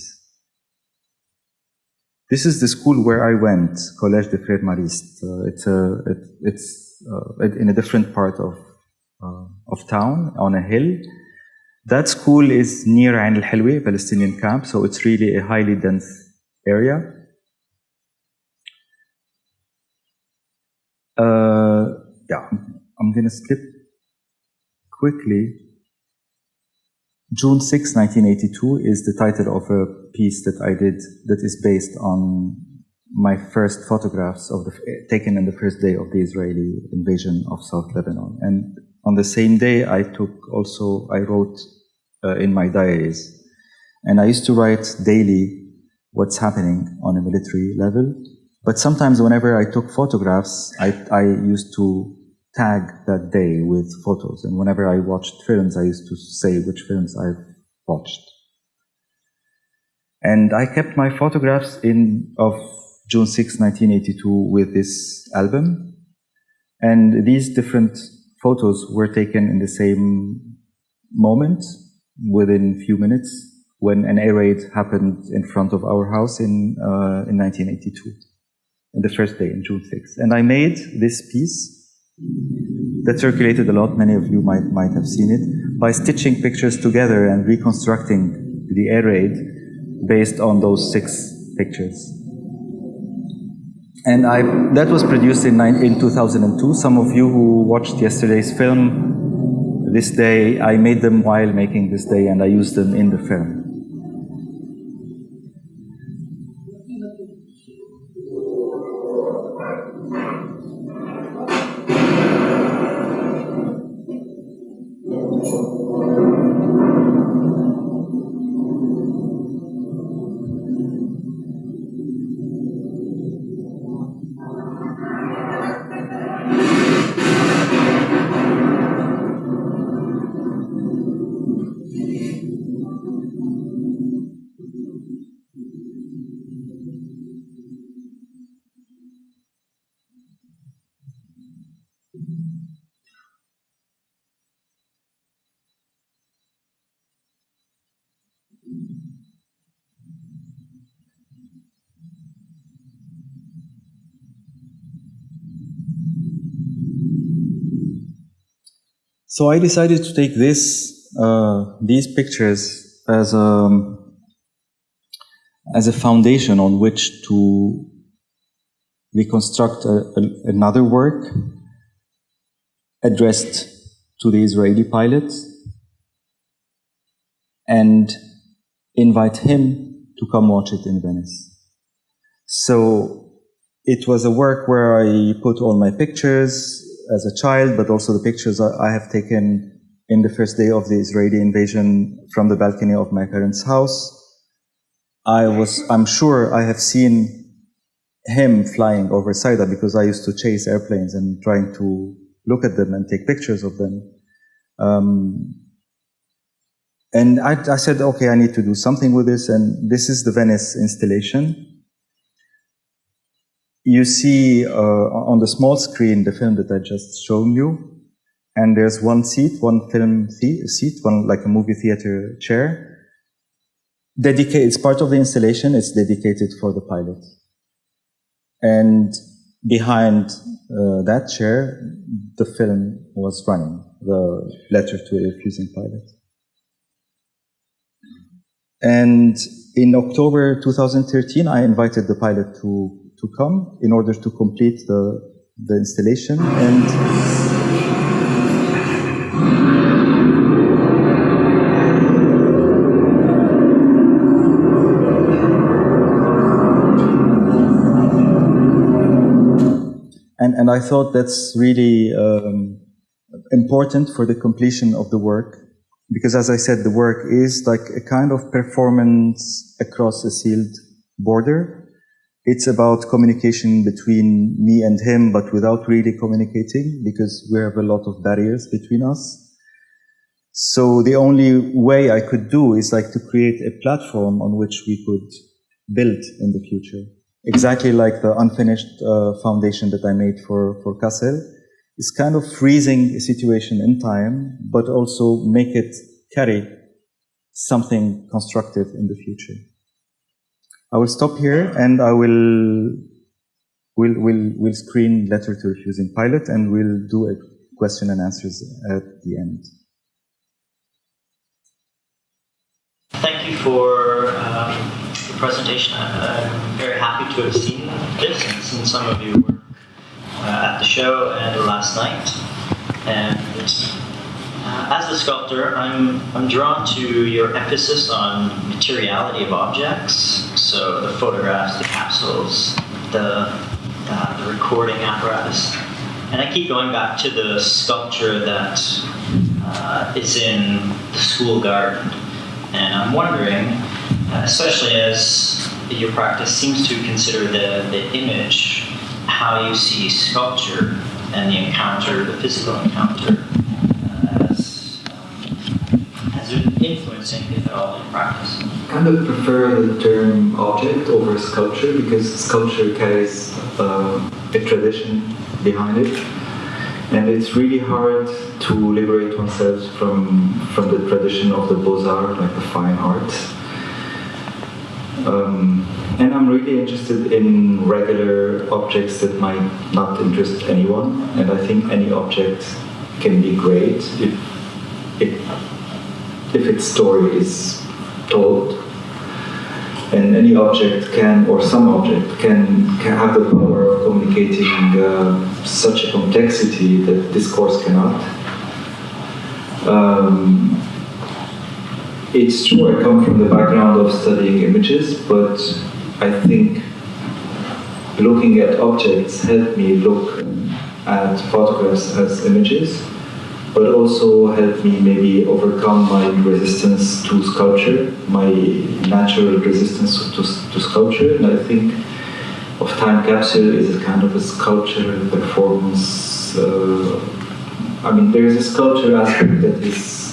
This is the school where I went, Collège de Frères Maristes. Uh, it's a, it, it's uh, in a different part of, uh, of town, on a hill. That school is near Ain al-Hilwi, Palestinian camp, so it's really a highly dense area. Uh, yeah, I'm going to skip quickly. June 6, 1982 is the title of a piece that I did that is based on my first photographs of the, taken on the first day of the Israeli invasion of South Lebanon. And on the same day, I took also, I wrote uh, in my diaries. And I used to write daily what's happening on a military level. But sometimes whenever I took photographs, I, I used to tag that day with photos. And whenever I watched films, I used to say which films I've watched. And I kept my photographs in of June 6, 1982 with this album. And these different photos were taken in the same moment within a few minutes when an air raid happened in front of our house in, uh, in 1982, in the first day, in June 6th. And I made this piece that circulated a lot, many of you might, might have seen it, by stitching pictures together and reconstructing the air raid based on those six pictures. And I, that was produced in, in 2002. Some of you who watched yesterday's film this day, I made them while making this day and I used them in the film. So I decided to take this, uh, these pictures as a, as a foundation on which to reconstruct a, a, another work addressed to the Israeli pilot and invite him to come watch it in Venice. So it was a work where I put all my pictures, as a child, but also the pictures I have taken in the first day of the Israeli invasion from the balcony of my parents' house. I was, I'm sure I have seen him flying over Saida because I used to chase airplanes and trying to look at them and take pictures of them. Um, and I, I said, okay, I need to do something with this. And this is the Venice installation you see uh, on the small screen the film that I just shown you, and there's one seat, one film seat, one like a movie theater chair. Dedicated, it's part of the installation, it's dedicated for the pilot. And behind uh, that chair, the film was running, the letter to a refusing pilot. And in October 2013, I invited the pilot to to come in order to complete the the installation and and, and I thought that's really um, important for the completion of the work because as I said, the work is like a kind of performance across a sealed border. It's about communication between me and him, but without really communicating because we have a lot of barriers between us. So the only way I could do is like to create a platform on which we could build in the future. Exactly like the unfinished uh, foundation that I made for, for Kassel is kind of freezing a situation in time, but also make it carry something constructive in the future. I will stop here and I will will will will screen letter to refusing pilot and we'll do a question and answers at the end. Thank you for um, the presentation. I'm very happy to have seen this and seen some of your work uh, at the show and last night. And as a sculptor, I'm, I'm drawn to your emphasis on materiality of objects. So the photographs, the capsules, the, uh, the recording apparatus. And I keep going back to the sculpture that uh, is in the school garden. And I'm wondering, especially as your practice seems to consider the, the image, how you see sculpture and the encounter, the physical encounter, uh, as, influencing, at all, in practice. kind of prefer the term object over sculpture because sculpture carries uh, a tradition behind it. And it's really hard to liberate oneself from, from the tradition of the Beaux-Arts, like the fine arts. Um, and I'm really interested in regular objects that might not interest anyone. And I think any object can be great if, if, if its story is told and any object can, or some object can, can have the power of communicating uh, such a complexity that discourse cannot. Um, it's true, I come from the background of studying images, but I think looking at objects helped me look at photographs as images but also helped me maybe overcome my resistance to sculpture, my natural resistance to, to sculpture. And I think of Time Capsule is a kind of a sculpture performance. Uh, I mean, there's a sculpture aspect that is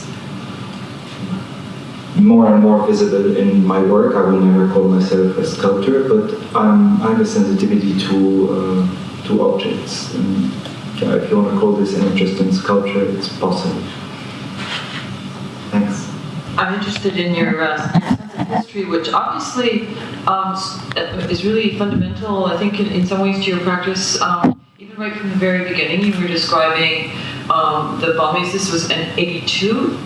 more and more visible in my work. I will never call myself a sculptor, but I'm, I have a sensitivity to, uh, to objects. And, uh, if you want to call this an interest in sculpture, it's possible. Thanks. I'm interested in your uh, sense of history, which obviously um, is really fundamental, I think, in, in some ways to your practice. Um, even right from the very beginning, you were describing um, the bombings. This was in 82.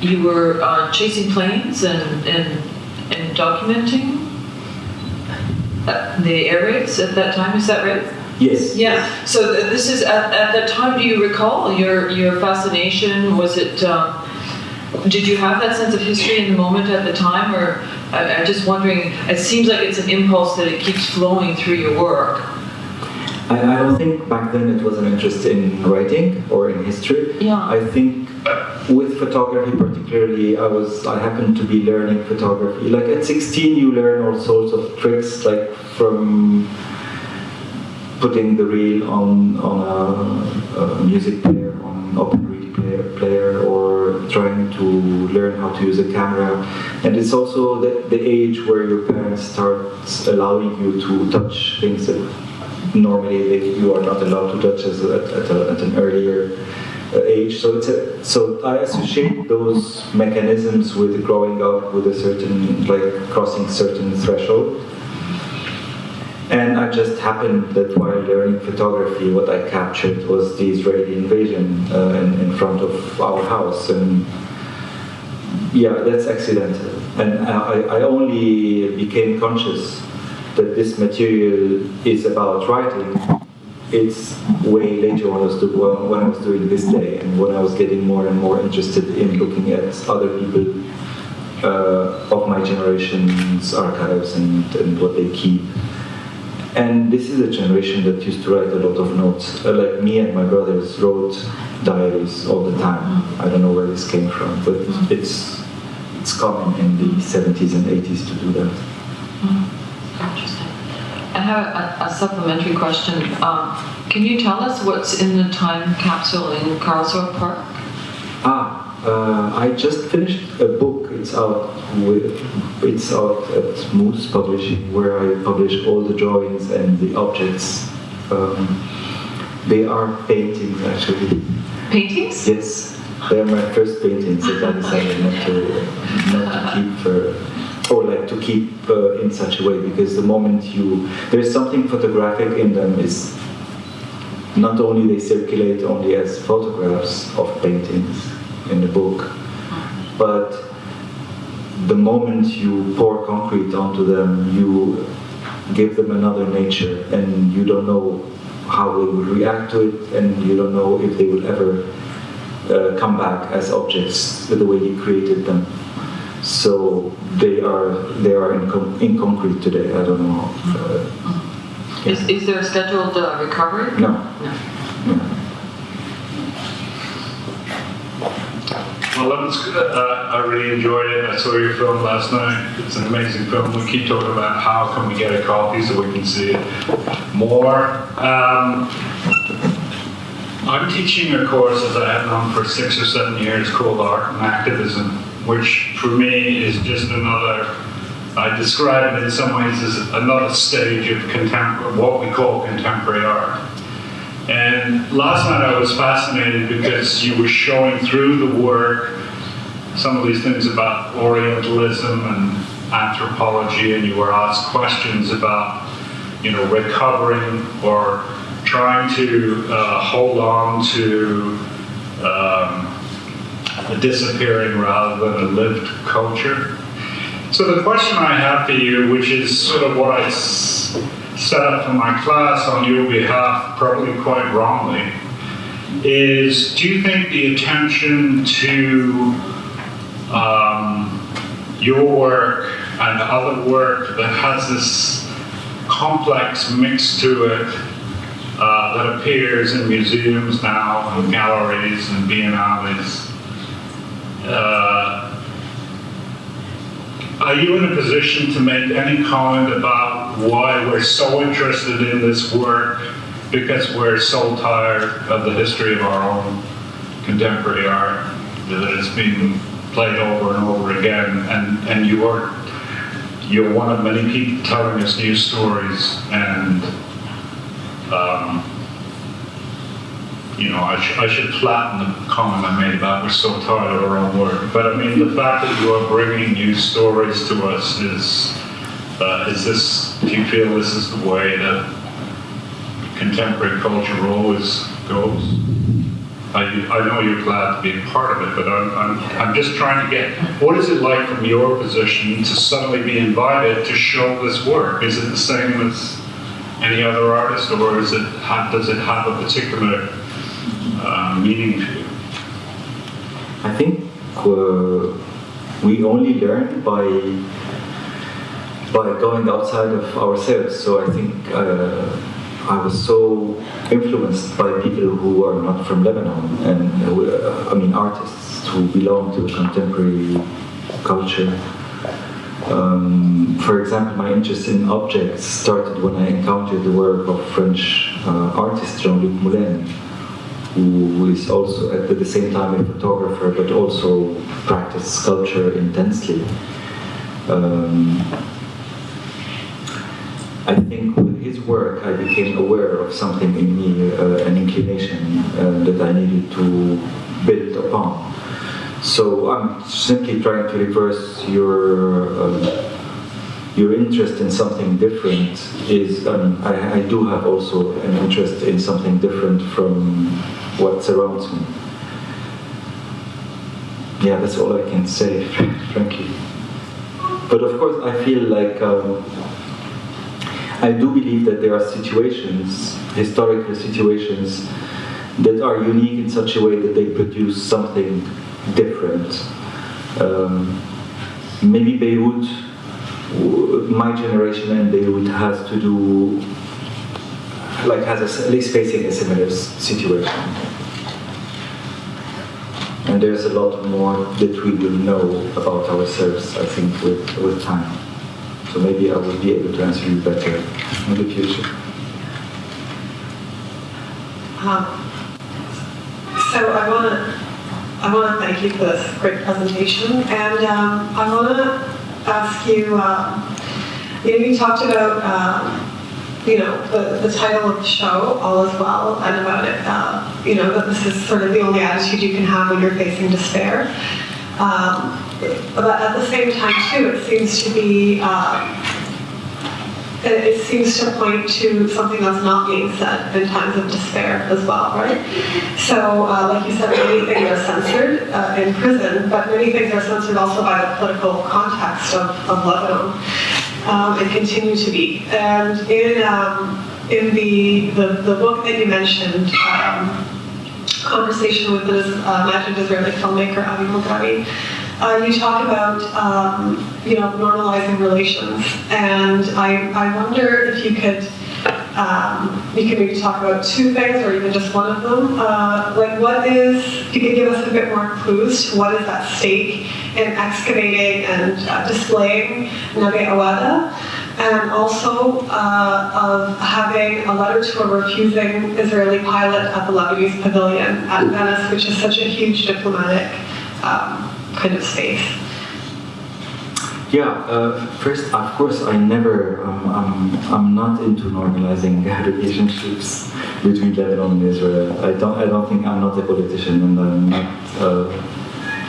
You were uh, chasing planes and, and, and documenting uh, the air raids at that time, is that right? Yes. Yeah. So th- this is at, at that time. Do you recall your your fascination? Was it? Um, did you have that sense of history in the moment at the time, or I, I'm just wondering? It seems like it's an impulse that it keeps flowing through your work. I, I don't think back then it was an interest in writing or in history. Yeah. I think with photography particularly, I was I happened to be learning photography. Like at 16, you learn all sorts of tricks, like from putting the reel on on a, a music player, on an open player, player, or trying to learn how to use a camera. And it's also the, the age where your parents start allowing you to touch things that normally they, you are not allowed to touch as at, a, at an earlier uh, age. So it's a, so I associate those mechanisms with growing up with a certain like crossing certain threshold. And I just happened that while learning photography, what I captured was the Israeli invasion uh, in, in front of our house. And yeah, that's accidental. And I, I only became conscious that this material is about writing it's way later when I was, when I was doing this day and when I was getting more and more interested in looking at other people uh, of my generation's archives and, and what they keep. And this is a generation that used to write a lot of notes. Uh, like me and my brothers wrote diaries all the time. I don't know where this came from, but it's it's common in the 70s and 80s to do that. Interesting. I have a, a supplementary question. Um, can you tell us what's in the time capsule in Karlsruhe Park? Uh, I just finished a book. It's out with it's out at Mousse Publishing, where I publish all the drawings and the objects. Um, they are paintings, actually. Paintings? Yes, they are my first paintings that I decided not to not to keep uh, or like to keep uh, in such a way because the moment you there's something photographic in them is not only they circulate only as photographs of paintings in the book, but the moment you pour concrete onto them, you give them another nature, and you don't know how they will react to it, and you don't know if they will ever uh, come back as objects the way you created them. So they are they are in, con- in concrete today. I don't know. Uh, Is, is there a scheduled uh, recovery? no. No. Well, that was good. Uh, I really enjoyed it. I saw your film last night. It's an amazing film. We keep talking about how can we get a copy so we can see it more. Um, I'm teaching a course, as I have known for six or seven years, called Art and Activism, which for me is just another. I describe it in some ways as another stage of what we call contemporary art. And last night I was fascinated because you were showing through the work some of these things about Orientalism and anthropology, and you were asked questions about, you know, recovering or trying to uh, hold on to um, a disappearing rather than a lived culture. So the question I have for you, which is sort of what I set up for my class on your behalf, probably quite wrongly, is do you think the attention to um, your work and other work that has this complex mix to it uh, that appears in museums now and galleries and biennales, uh, are you in a position to make any comment about why we're so interested in this work because we're so tired of the history of our own contemporary art that it's been played over and over again? And, and you are you're one of many people telling us new stories and um, you know, I, sh- I should flatten the comment I made about we're so tired of our own work. But I mean, the fact that you are bringing new stories to us is, uh, is this, do you feel this is the way that contemporary culture always goes? I, I know you're glad to be a part of it, but I'm, I'm, I'm just trying to get, what is it like from your position to suddenly be invited to show this work? Is it the same as any other artist, or is it, does it have a particular uh, meaning to you? I think uh, we only learn by by going outside of ourselves. So I think uh, I was so influenced by people who are not from Lebanon, and uh, I mean artists who belong to the contemporary culture. Um, for example, my interest in objects started when I encountered the work of French uh, artist Jean-Luc Moulène, who is also at the same time a photographer, but also practiced sculpture intensely. Um, I think with his work, I became aware of something in me, uh, an inclination uh, that I needed to build upon. So I'm simply trying to reverse your uh, your interest in something different. Is mean, I, I do have also an interest in something different from what surrounds me. Yeah, that's all I can say, (laughs) frankly. But of course, I feel like um, I do believe that there are situations, historical situations, that are unique in such a way that they produce something different. Um, maybe Beirut, my generation and Beirut has to do, like has a, at least facing a similar situation. And there's a lot more that we will know about ourselves, I think, with, with time. So maybe I will be able to answer you better in the future. Um, So I want to, I want to thank you for this great presentation, and um, I want to ask you, um, you know, you talked about, um, you know, the, the title of the show, All Is Well, and about it, uh, you know, that this is sort of the only attitude you can have when you're facing despair. Um, but at the same time, too, it seems to be, um, it, seems to point to something that's not being said in times of despair as well, right? So, uh, like you said, many things are censored uh, in prison, but many things are censored also by the political context of, of Lebanon, um, and continue to be. And in um, in the, the the book that you mentioned. Um, conversation with this uh, Israeli filmmaker Avi Mograbi, uh, you talk about um, you know normalizing relations, and I, I wonder if you could um, you could maybe talk about two things or even just one of them. Uh, like what is you can give us a bit more clues to what is at stake in excavating and uh, displaying Nabih Awada and also uh, of having a letter to a refusing Israeli pilot at the Lebanese pavilion at Venice, which is such a huge diplomatic um, kind of space. Yeah, uh, first, of course, I never, um, I'm, I'm not into normalizing (laughs) relationships between Lebanon and Israel. I don't, I don't think I'm not a politician, and I'm not. Uh,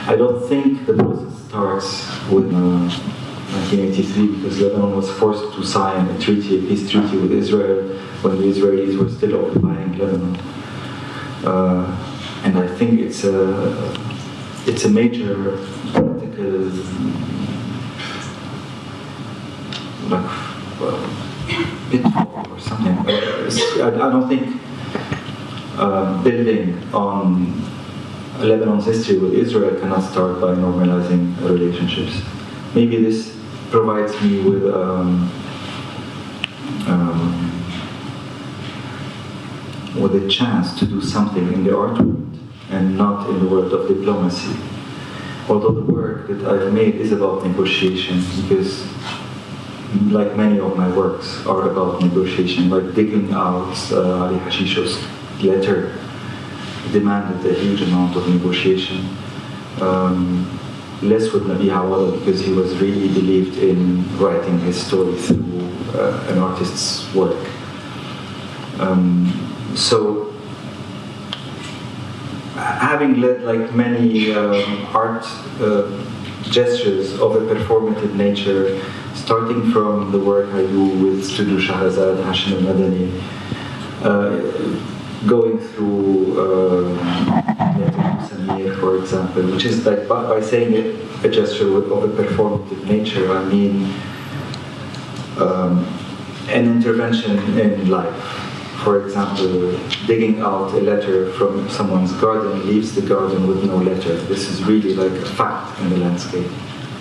I don't think the process starts with uh, 1983 because Lebanon was forced to sign a treaty, a peace treaty with Israel when the Israelis were still occupying Lebanon. Uh, and I think it's a, it's a major political like uh, pitfall or something. I, I don't think uh, building on Lebanon's history with Israel cannot start by normalizing relationships. Maybe this provides me with um, um, with a chance to do something in the art world and not in the world of diplomacy. Although the work that I've made is about negotiation because like many of my works are about negotiation, like digging out uh, Ali Hashisho's letter demanded a huge amount of negotiation. Um, less with Nabih Awada because he was really believed in writing his story through uh, an artist's work. Um, so having led like many um, art uh, gestures of a performative nature, starting from the work I do with Studio Shahrazad, Hashim al-Madani, uh, going through uh, for example, which is like by, by saying it, a gesture of a performative nature, I mean um, an intervention in life. For example, digging out a letter from someone's garden leaves the garden with no letter. This is really like a fact in the landscape.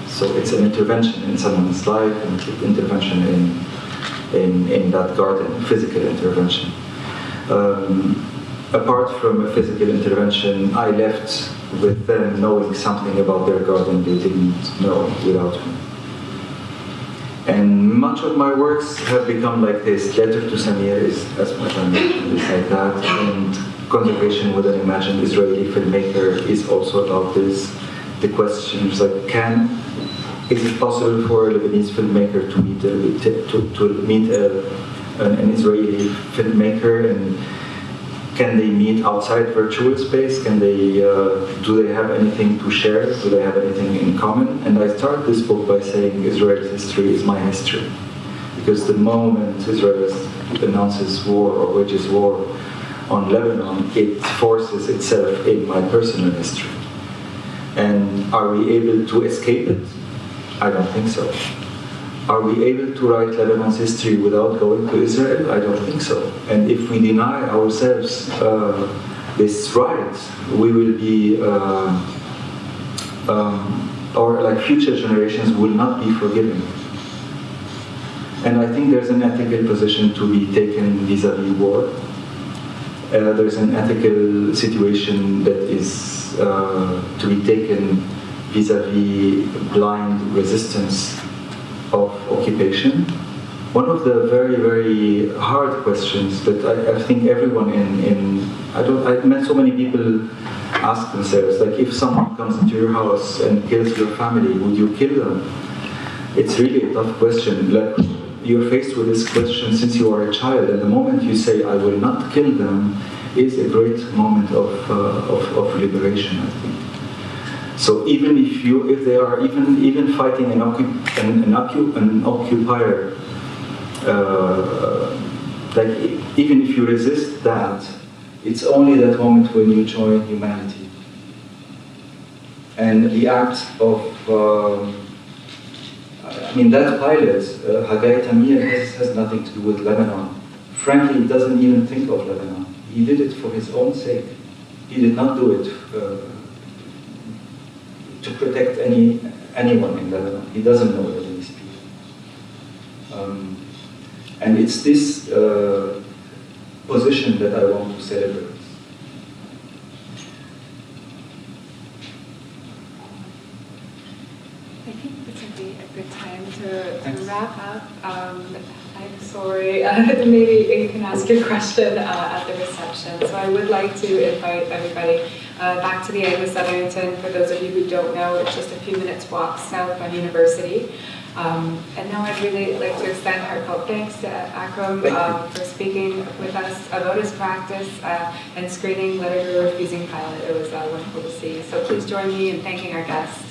So it's an intervention in someone's life, an intervention in, in, in that garden, physical intervention. Um, apart from a physical intervention, I left with them knowing something about their garden they didn't know without me. And much of my works have become like this. Letter to Samir is, as much I mentioned, is like that. And Conversation with an Imagined Israeli Filmmaker is also about this. The question is like, can, is it possible for a Lebanese filmmaker to meet a, to, to meet a, an, an Israeli filmmaker and can they meet outside virtual space? Can they, uh, do they have anything to share? Do they have anything in common? And I start this book by saying Israel's history is my history. Because the moment Israel announces war or wages war on Lebanon, it forces itself in my personal history. And are we able to escape it? I don't think so. Are we able to write Lebanon's history without going to Israel? I don't think so. And if we deny ourselves uh, this right, we will be, uh, um, or like future generations will not be forgiven. And I think there's an ethical position to be taken vis-a-vis war. Uh, there's an ethical situation that is uh, to be taken vis-a-vis blind resistance of occupation. One of the very, very hard questions that I, I think everyone in, in I don't I've met so many people ask themselves, like if someone comes into your house and kills your family, would you kill them? It's really a tough question. Like you're faced with this question since you are a child, and the moment you say, I will not kill them, is a great moment of, uh, of, of liberation, I think. So even if you, if they are even even fighting an, occup- an, an, occup- an occupier, uh, like even if you resist that, it's only that moment when you join humanity. And the act of, um, I mean, that pilot, uh, Hagai Tamir, has, has nothing to do with Lebanon. Frankly, he doesn't even think of Lebanon. He did it for his own sake. He did not do it uh, to protect any anyone in Lebanon. He doesn't know Lebanese people. Um, and it's this uh, position that I want to celebrate. I think this would be a good time to, to wrap up. Um, I'm sorry, (laughs) uh, maybe you can ask your question uh, at the reception. So I would like to invite everybody uh, back to the Agnes Etherington. For those of you who don't know, it's just a few minutes walk south on University. Um, and now I'd really like to extend heartfelt thanks to Akram um, for speaking with us about his practice uh, and screening Let a Refusing Pilot. It was uh, wonderful to see. So please join me in thanking our guests.